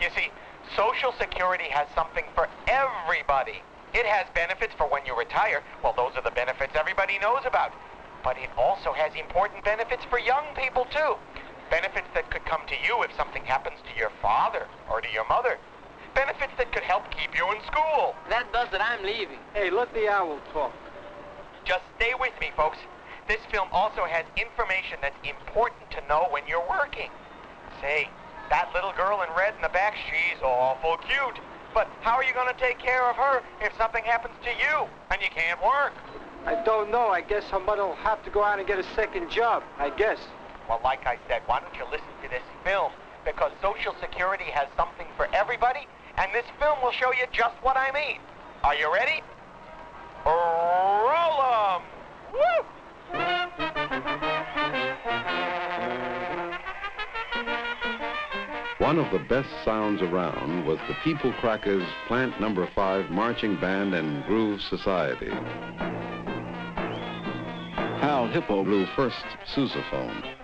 Speaker 4: You see, Social Security has something for everybody. It has benefits for when you retire. Well, those are the benefits everybody knows about. But it also has important benefits for young people, too. Benefits that could come to you if something happens to your father or to your mother. Benefits that could help keep you in school.
Speaker 25: That does it. I'm leaving. Hey, let the owl talk.
Speaker 4: Just stay with me, folks. This film also has information that's important to know when you're working. Say, that little girl in red in the back, she's awful cute. But how are you going to take care of her if something happens to you and you can't work?
Speaker 23: I don't know. I guess her mother will have to go out and get a second job. I guess.
Speaker 4: Well, like I said, why don't you listen to this film? Because Social Security has something for everybody, and this film will show you just what I mean. Are you ready? Roll
Speaker 26: One of the best sounds around was the People Crackers Plant Number 5 Marching Band and Groove Society. Hal Hippo blew first sousaphone.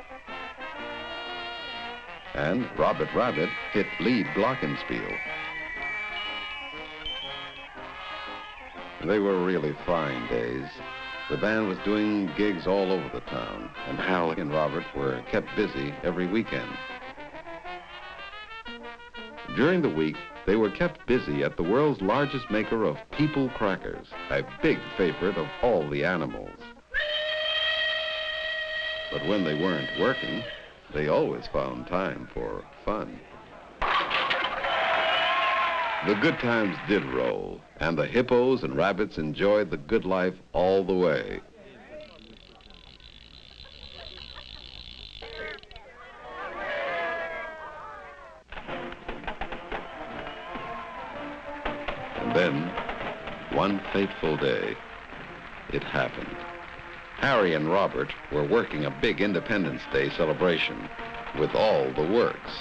Speaker 26: And Robert Rabbit hit lead glockenspiel. They were really fine days. The band was doing gigs all over the town, and Hal and Robert were kept busy every weekend. During the week, they were kept busy at the world's largest maker of People Crackers, a big favorite of all the animals. But when they weren't working, they always found time for fun. The good times did roll, and the hippos and rabbits enjoyed the good life all the way. Fateful day, it happened. Harry and Robert were working a big Independence Day celebration with all the works.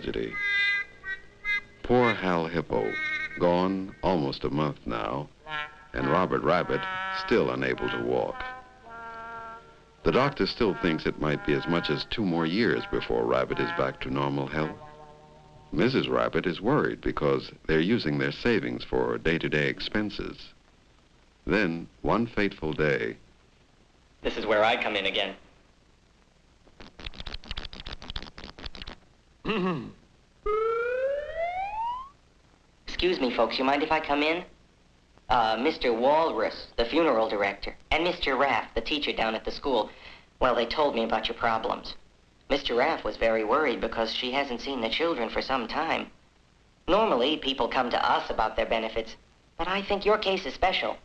Speaker 26: Tragedy. Poor Hal Hippo, Gone almost a month now, and Robert Rabbit still unable to walk. The doctor still thinks it might be as much as two more years before Rabbit is back to normal health. Mrs. Rabbit is worried because they're using their savings for day-to-day expenses. Then, one fateful day,
Speaker 27: This is where I come in again. Excuse me, folks. You mind if I come in? Uh, Mr. Walrus, the funeral director, and Mr. Raff, the teacher down at the school. Well, they told me about your problems. Mr. Raff was very worried because she hasn't seen the children for some time. Normally, people come to us about their benefits, but I think your case is special.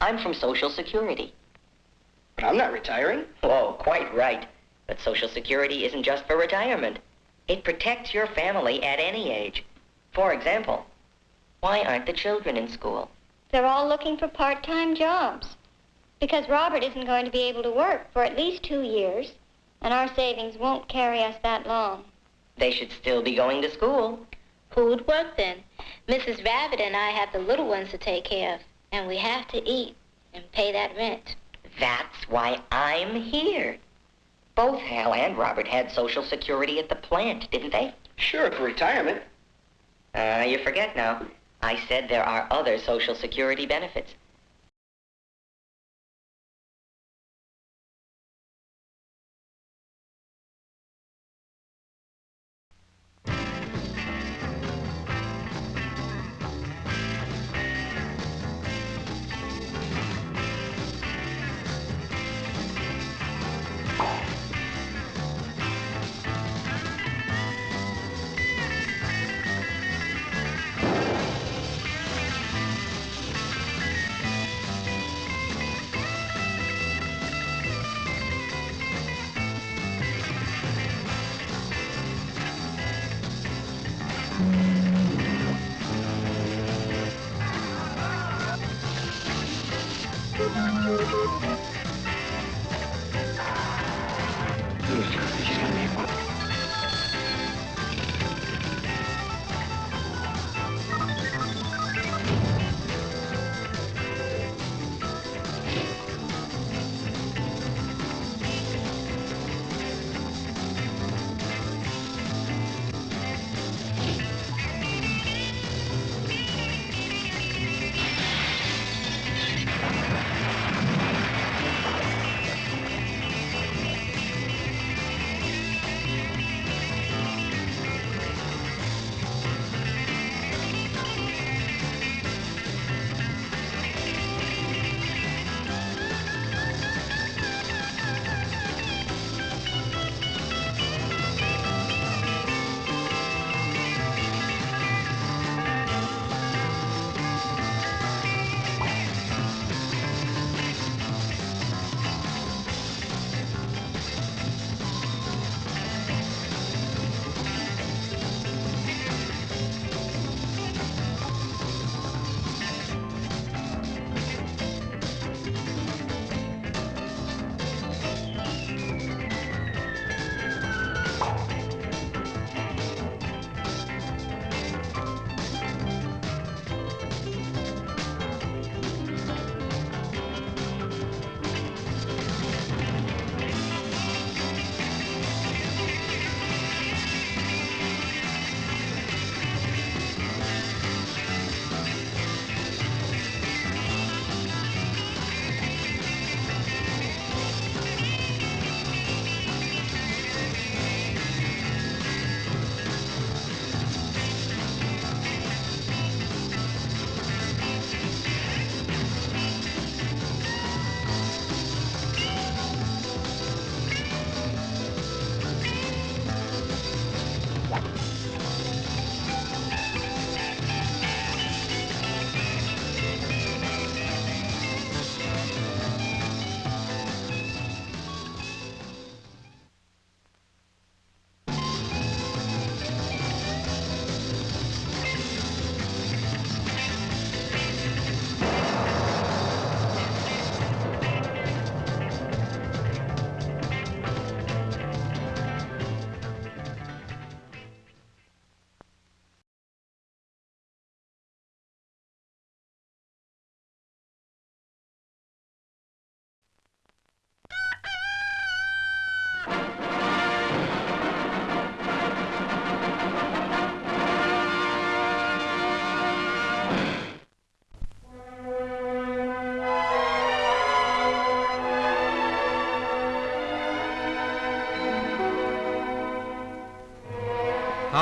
Speaker 27: I'm from Social Security.
Speaker 16: But I'm not retiring.
Speaker 27: Oh, quite right. But Social Security isn't just for retirement. It protects your family at any age. For example, why aren't the children in school?
Speaker 28: They're all looking for part-time jobs. Because Robert isn't going to be able to work for at least two years, and our savings won't carry us that long.
Speaker 27: They should still be going to school.
Speaker 28: Who'd work then? Mrs. Rabbit and I have the little ones to take care of, and we have to eat and pay that rent.
Speaker 27: That's why I'm here. Both Hal and Robert had Social Security at the plant, didn't they?
Speaker 16: Sure, for retirement.
Speaker 27: Uh, you forget now. I said there are other Social Security benefits.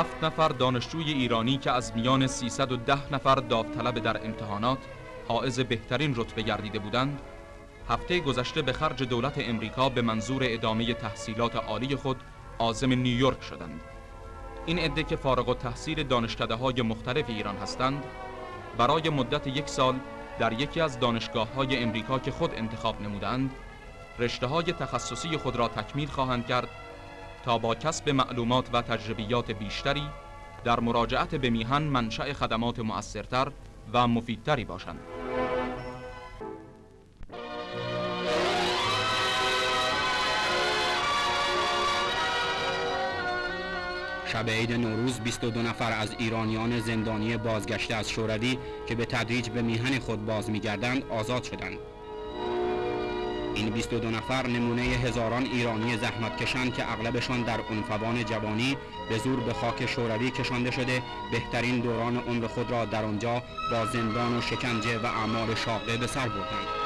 Speaker 29: هفت نفر دانشجوی ایرانی که از میان 310 نفر داوطلب در امتحانات حائز بهترین رتبه گردیده بودند هفته گذشته به خرج دولت امریکا به منظور ادامه تحصیلات عالی خود عازم نیویورک شدند. این عده که فارغ و تحصیل دانشکده های مختلف ایران هستند برای مدت یک سال در یکی از دانشگاه های امریکا که خود انتخاب نمودند رشته های تخصصی خود را تکمیل خواهند کرد تا با کسب معلومات و تجربیات بیشتری در مراجعت به میهن منشأ خدمات مؤثرتر و مفیدتری باشند.
Speaker 30: شب عید نوروز 22 نفر از ایرانیان زندانی بازگشته از شوروی که به تدریج به میهن خود باز میگردند آزاد شدند. این 22 نفر نمونه هزاران ایرانی زحمتکشان که اغلبشان در عنفوان جوانی به زور به خاک شوروی کشانده شده بهترین دوران عمر خود را در آنجا با زندان و شکنجه و اعمال شاقه به سر بردند.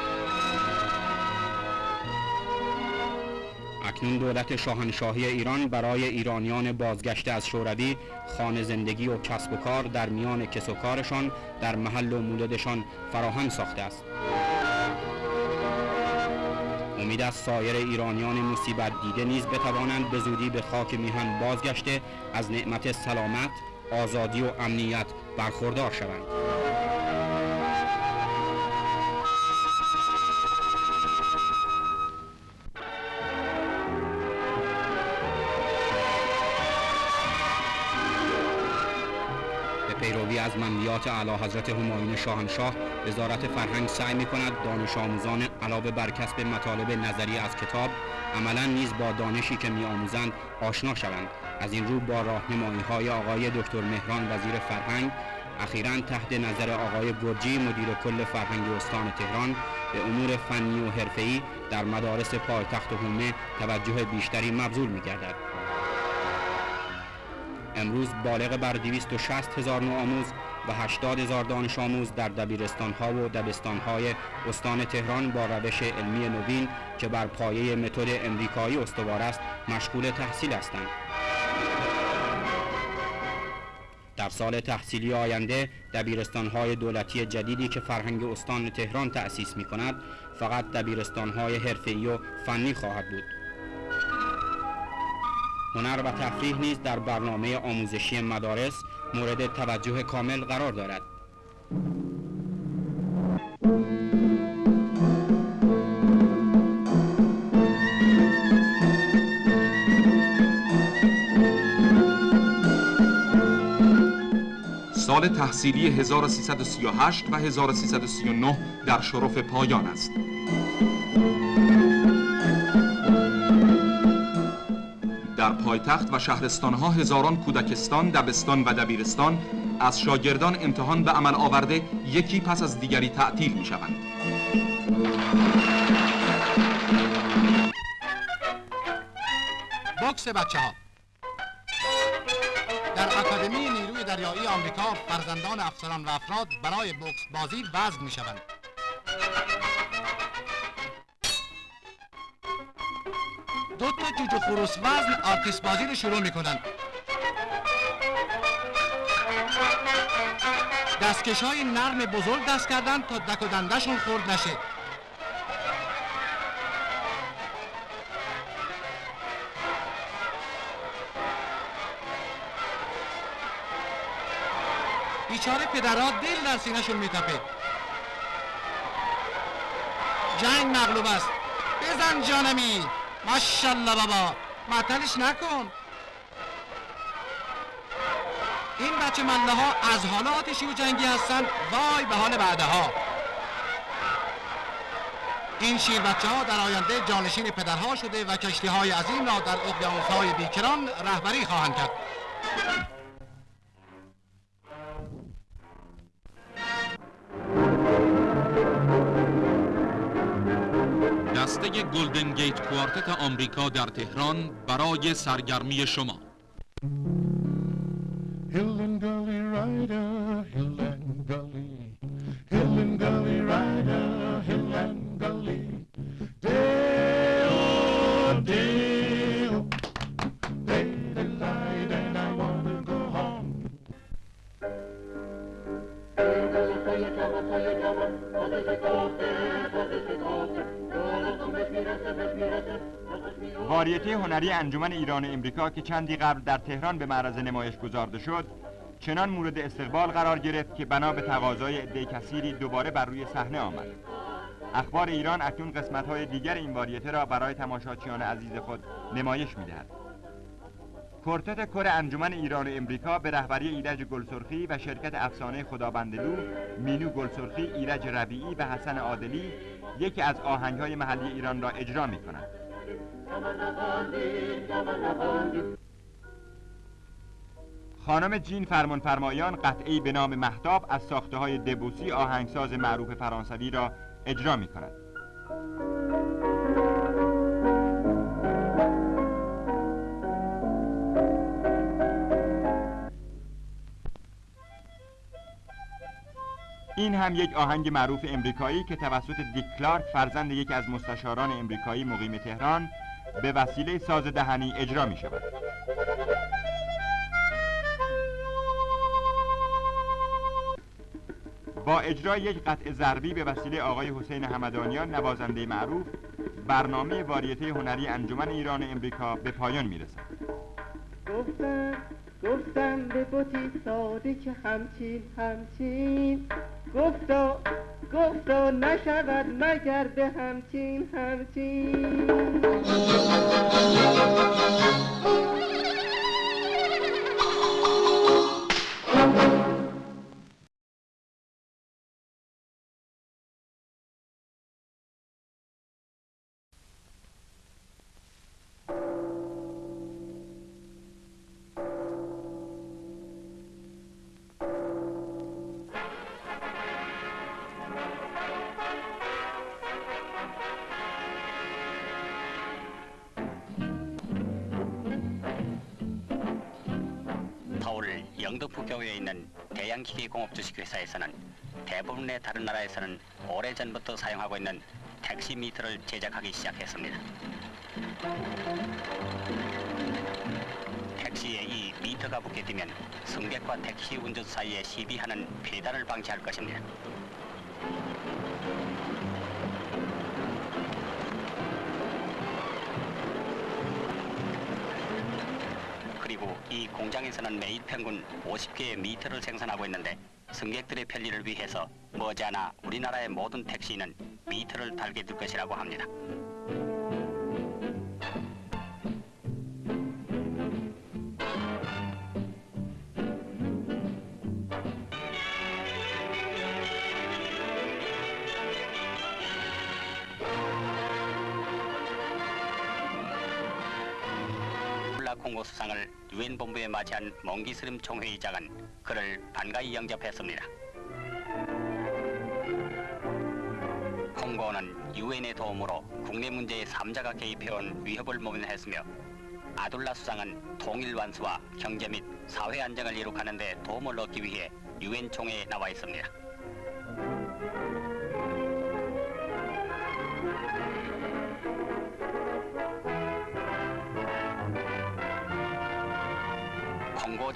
Speaker 30: اکنون دولت شاهنشاهی ایران برای ایرانیان بازگشته از شوروی خانه زندگی و کسب و کار در میان کس و کارشان در محل و مولدشان فراهم ساخته است. امید از سایر ایرانیان مصیبت دیده نیز بتوانند به زودی به خاک میهن بازگشته از نعمت سلامت، آزادی و امنیت برخوردار شوند. از منویات اعلی حضرت همایون شاهنشاه وزارت فرهنگ سعی می کند دانش آموزان علاوه بر کسب مطالب نظری از کتاب عملا نیز با دانشی که می آموزند آشنا شوند از این رو با راهنمایی های آقای دکتر مهران وزیر فرهنگ اخیرا تحت نظر آقای گرجی مدیر کل فرهنگ استان تهران به امور فنی و حرفه‌ای در مدارس پایتخت حومه توجه بیشتری مبذول می گردد. امروز بالغ بر 260 هزار نوآموز و 80 هزار دانش آموز در دبیرستان ها و دبستان های استان تهران با روش علمی نوین که بر پایه متد امریکایی استوار است مشغول تحصیل هستند. در سال تحصیلی آینده دبیرستان های دولتی جدیدی که فرهنگ استان تهران تأسیس می کند فقط دبیرستان های حرفه‌ای و فنی خواهد بود. هنر و تفریح نیز در برنامه آموزشی مدارس مورد توجه کامل قرار دارد.
Speaker 29: سال تحصیلی 1338 و 1339 در شرف پایان است. در پایتخت و شهرستانها هزاران کودکستان، دبستان و دبیرستان از شاگردان امتحان به عمل آورده یکی پس از دیگری تعطیل می شوند.
Speaker 31: بکس بچه ها در اکادمی نیروی دریایی آمریکا فرزندان افسران و افراد برای بکس بازی وزن می شوند. دو تا جوجه خروس وزن آرتیس بازی رو شروع می‌کنن. دستکش های نرم بزرگ دست کردن تا دک و دندشون خورد نشه. بیچاره پدرها دل در سینهشون میتپه. جنگ مغلوب است. بزن جانمی ماشالله بابا. معطلش نکن. این بچه مله ها از حال آتشی و جنگی هستن. وای به حال بعدها. این شیر بچه ها در آینده جانشین پدرها شده و کشتی های عظیم را در اقیانوس های بیکران رهبری خواهند کرد.
Speaker 29: دسته گلدن گیت کوارتت آمریکا در تهران برای سرگرمی شما. واریتی هنری انجمن ایران و امریکا که چندی قبل در تهران به معرض نمایش گذارده شد چنان مورد استقبال قرار گرفت که بنا به تقاضای عده کثیری دوباره بر روی صحنه آمد. اخبار ایران اکنون قسمت‌های دیگر این واریته را برای تماشاچیان عزیز خود نمایش می‌دهد. کورتت کر انجمن ایران و امریکا به رهبری ایرج گلسرخی و شرکت افسانه خدابندلو، مینو گلسرخی، ایرج ربیعی و حسن عادلی یکی از آهنگ‌های محلی ایران را اجرا می‌کند. خانم جین فرمان فرمایان قطعی به نام محتاب از ساخته های دبوسی آهنگساز معروف فرانسوی را اجرا می کند. این هم یک آهنگ معروف امریکایی که توسط دیک کلارک فرزند یکی از مستشاران امریکایی مقیم تهران به وسیله ساز دهنی اجرا می شود. با اجرای یک قطع ضربی به وسیله آقای حسین همدانیان نوازنده معروف برنامه واریته هنری انجمن ایران امریکا به پایان می‌رسد
Speaker 32: گفتم گفتم به بوتی ساده که همچین همچین گفتا گفتا نشود مگر به همچین همچین.
Speaker 33: 대양기계공업주식회사에서는 대부분의 다른 나라에서는 오래전부터 사용하고 있는 택시 미터를 제작하기 시작했습니다. 택시에 이 미터가 붙게 되면 승객과 택시 운전 사이에 시비하는 배달을 방지할 것입니다. 이 공장에서는 매일 평균 50개의 미터를 생산하고 있는데 승객들의 편리를 위해서 머지않아 우리나라의 모든 택시는 미터를 달게 될 것이라고 합니다. 맞이한 몽기스름 총회의장은 그를 반가이 영접했습니다. 콩고는 유엔의 도움으로 국내 문제에 삼자가 개입해온 위협을 모면했으며 아둘라 수상은 통일 완수와 경제 및 사회 안정을 이룩하는 데 도움을 얻기 위해 유엔 총회에 나와 있습니다.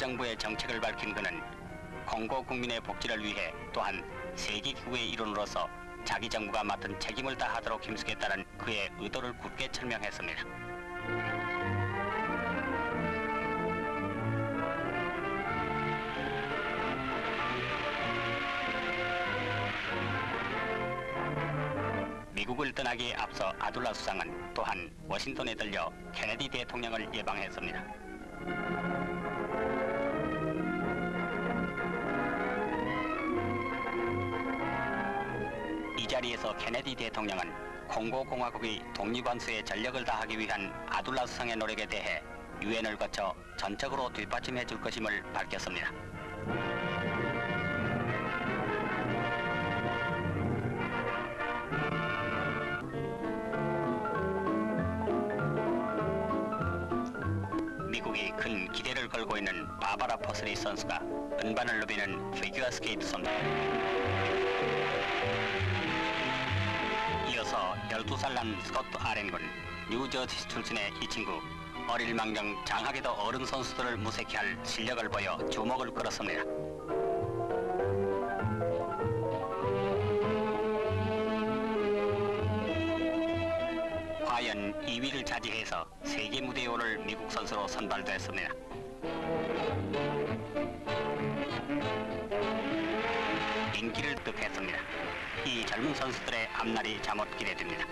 Speaker 33: 정부의 정책을 밝힌 그는 콩고 국민의 복지를 위해 또한 세계기구의 일원으로서 자기 정부가 맡은 책임을 다하도록 힘쓰겠다는 그의 의도를 굳게 설명했습니다. 미국을 떠나기에 앞서 아둘라 수상은 또한 워싱턴에 들려 케네디 대통령을 예방했습니다. 케네디 대통령은 콩고 공화국의 독립완수에 전력을 다하기 위한 아둘라 수상의 노력에 대해 유엔을 거쳐 전적으로 뒷받침해 줄 것임을 밝혔습니다. 미국이 큰 기대를 걸고 있는 바바라 퍼슬리 선수가 은반을 누비는 피규어 스케이트 선수. 12살 난 스코트 아렌군 뉴저지 출신의 이 친구 어릴망정 장하게도 어른 선수들을 무색해 할 실력을 보여 주목을 끌었습니다. 과연 2위를 차지해서 세계 무대에 오를 미국 선수로 선발됐습니다. 젊은 선수들의 앞날이 잠옷 기대됩니다.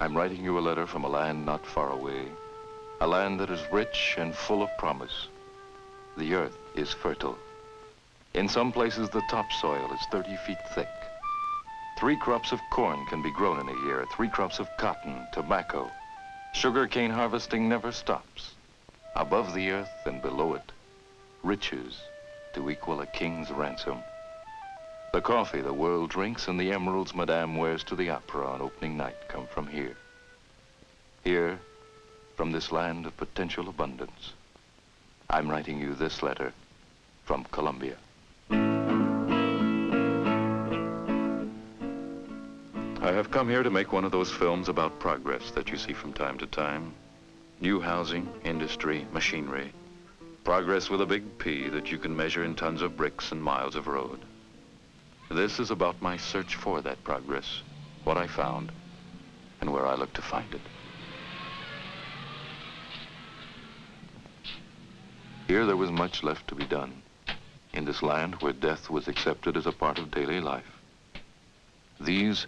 Speaker 34: I'm writing you a letter from a land not far away, a land that is rich and full of promise. The earth is fertile. In some places, the topsoil is 30 feet thick. Three crops of corn can be grown in a year, three crops of cotton, tobacco. Sugar cane harvesting never stops. Above the earth and below it, riches to equal a king's ransom. The coffee the world drinks and the emeralds Madame wears to the opera on opening night come from here. Here, from this land of potential abundance, I'm writing you this letter from Colombia. I have come here to make one of those films about progress that you see from time to time. New housing, industry, machinery. Progress with a big P that you can measure in tons of bricks and miles of road. This is about my search for that progress, what I found, and where I look to find it. Here there was much left to be done, in this land where death was accepted as a part of daily life. These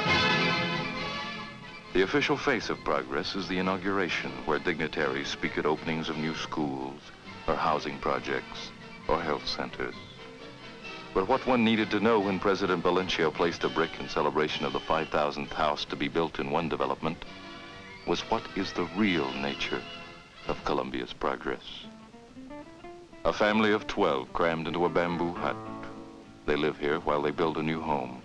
Speaker 34: The official face of progress is the inauguration, where dignitaries speak at openings of new schools, or housing projects, or health centers. But what one needed to know when President Valencia placed a brick in celebration of the 5,000th house to be built in one development was what is the real nature of Colombia's progress. A family of 12 crammed into a bamboo hut. They live here while they build a new home.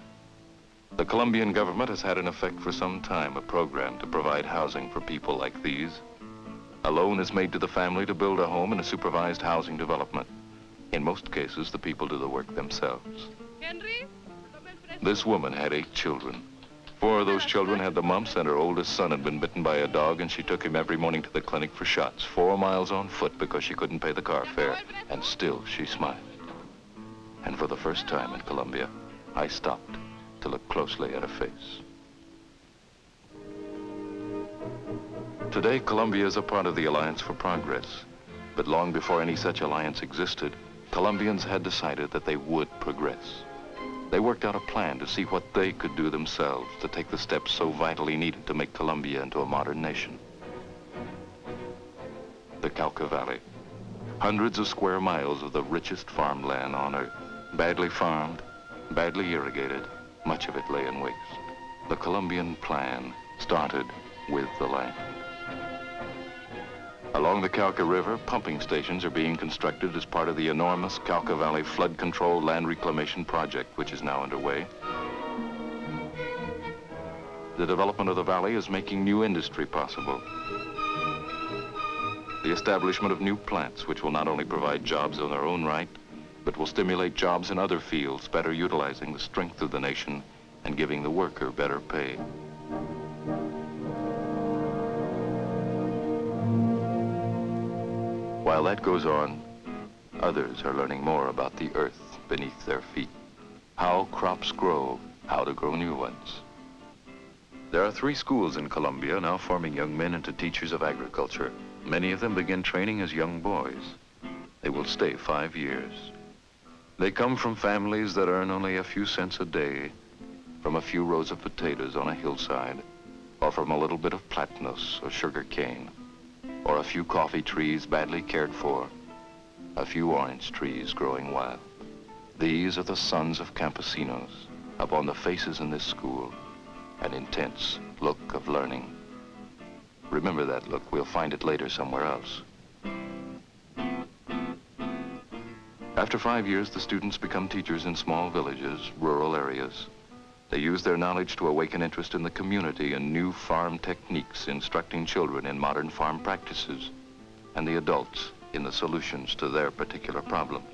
Speaker 34: The Colombian government has had in effect for some time a program to provide housing for people like these. A loan is made to the family to build a home in a supervised housing development. In most cases, the people do the work themselves. This woman had eight children. Four of those children had the mumps, and her oldest son had been bitten by a dog, and she took him every morning to the clinic for shots, four miles on foot because she couldn't pay the car fare. And still, she smiled. And for the first time in Colombia, I stopped to look closely at a face. Today, Colombia is a part of the Alliance for Progress. But long before any such alliance existed, Colombians had decided that they would progress. They worked out a plan to see what they could do themselves to take the steps so vitally needed to make Colombia into a modern nation. The Cauca Valley. Hundreds of square miles of the richest farmland on earth. Badly farmed, badly irrigated, much of it lay in waste. The Colombian plan started with the land. Along the Cauca River, pumping stations are being constructed as part of the enormous Cauca Valley Flood Control Land Reclamation Project, which is now underway. The development of the valley is making new industry possible. The establishment of new plants, which will not only provide jobs in their own right, but will stimulate jobs in other fields, better utilizing the strength of the nation and giving the worker better pay. While that goes on, others are learning more about the earth beneath their feet, how crops grow, how to grow new ones. There are three schools in Colombia now forming young men into teachers of agriculture. Many of them begin training as young boys. They will stay five years. They come from families that earn only a few cents a day, from a few rows of potatoes on a hillside, or from a little bit of platanos or sugar cane or a few coffee trees badly cared for, a few orange trees growing wild. These are the sons of campesinos. Upon the faces in this school, an intense look of learning. Remember that look. We'll find it later somewhere else. After five years, the students become teachers in small villages, rural areas. They use their knowledge to awaken interest in the community and new farm techniques, instructing children in modern farm practices, and the adults in the solutions to their particular problems.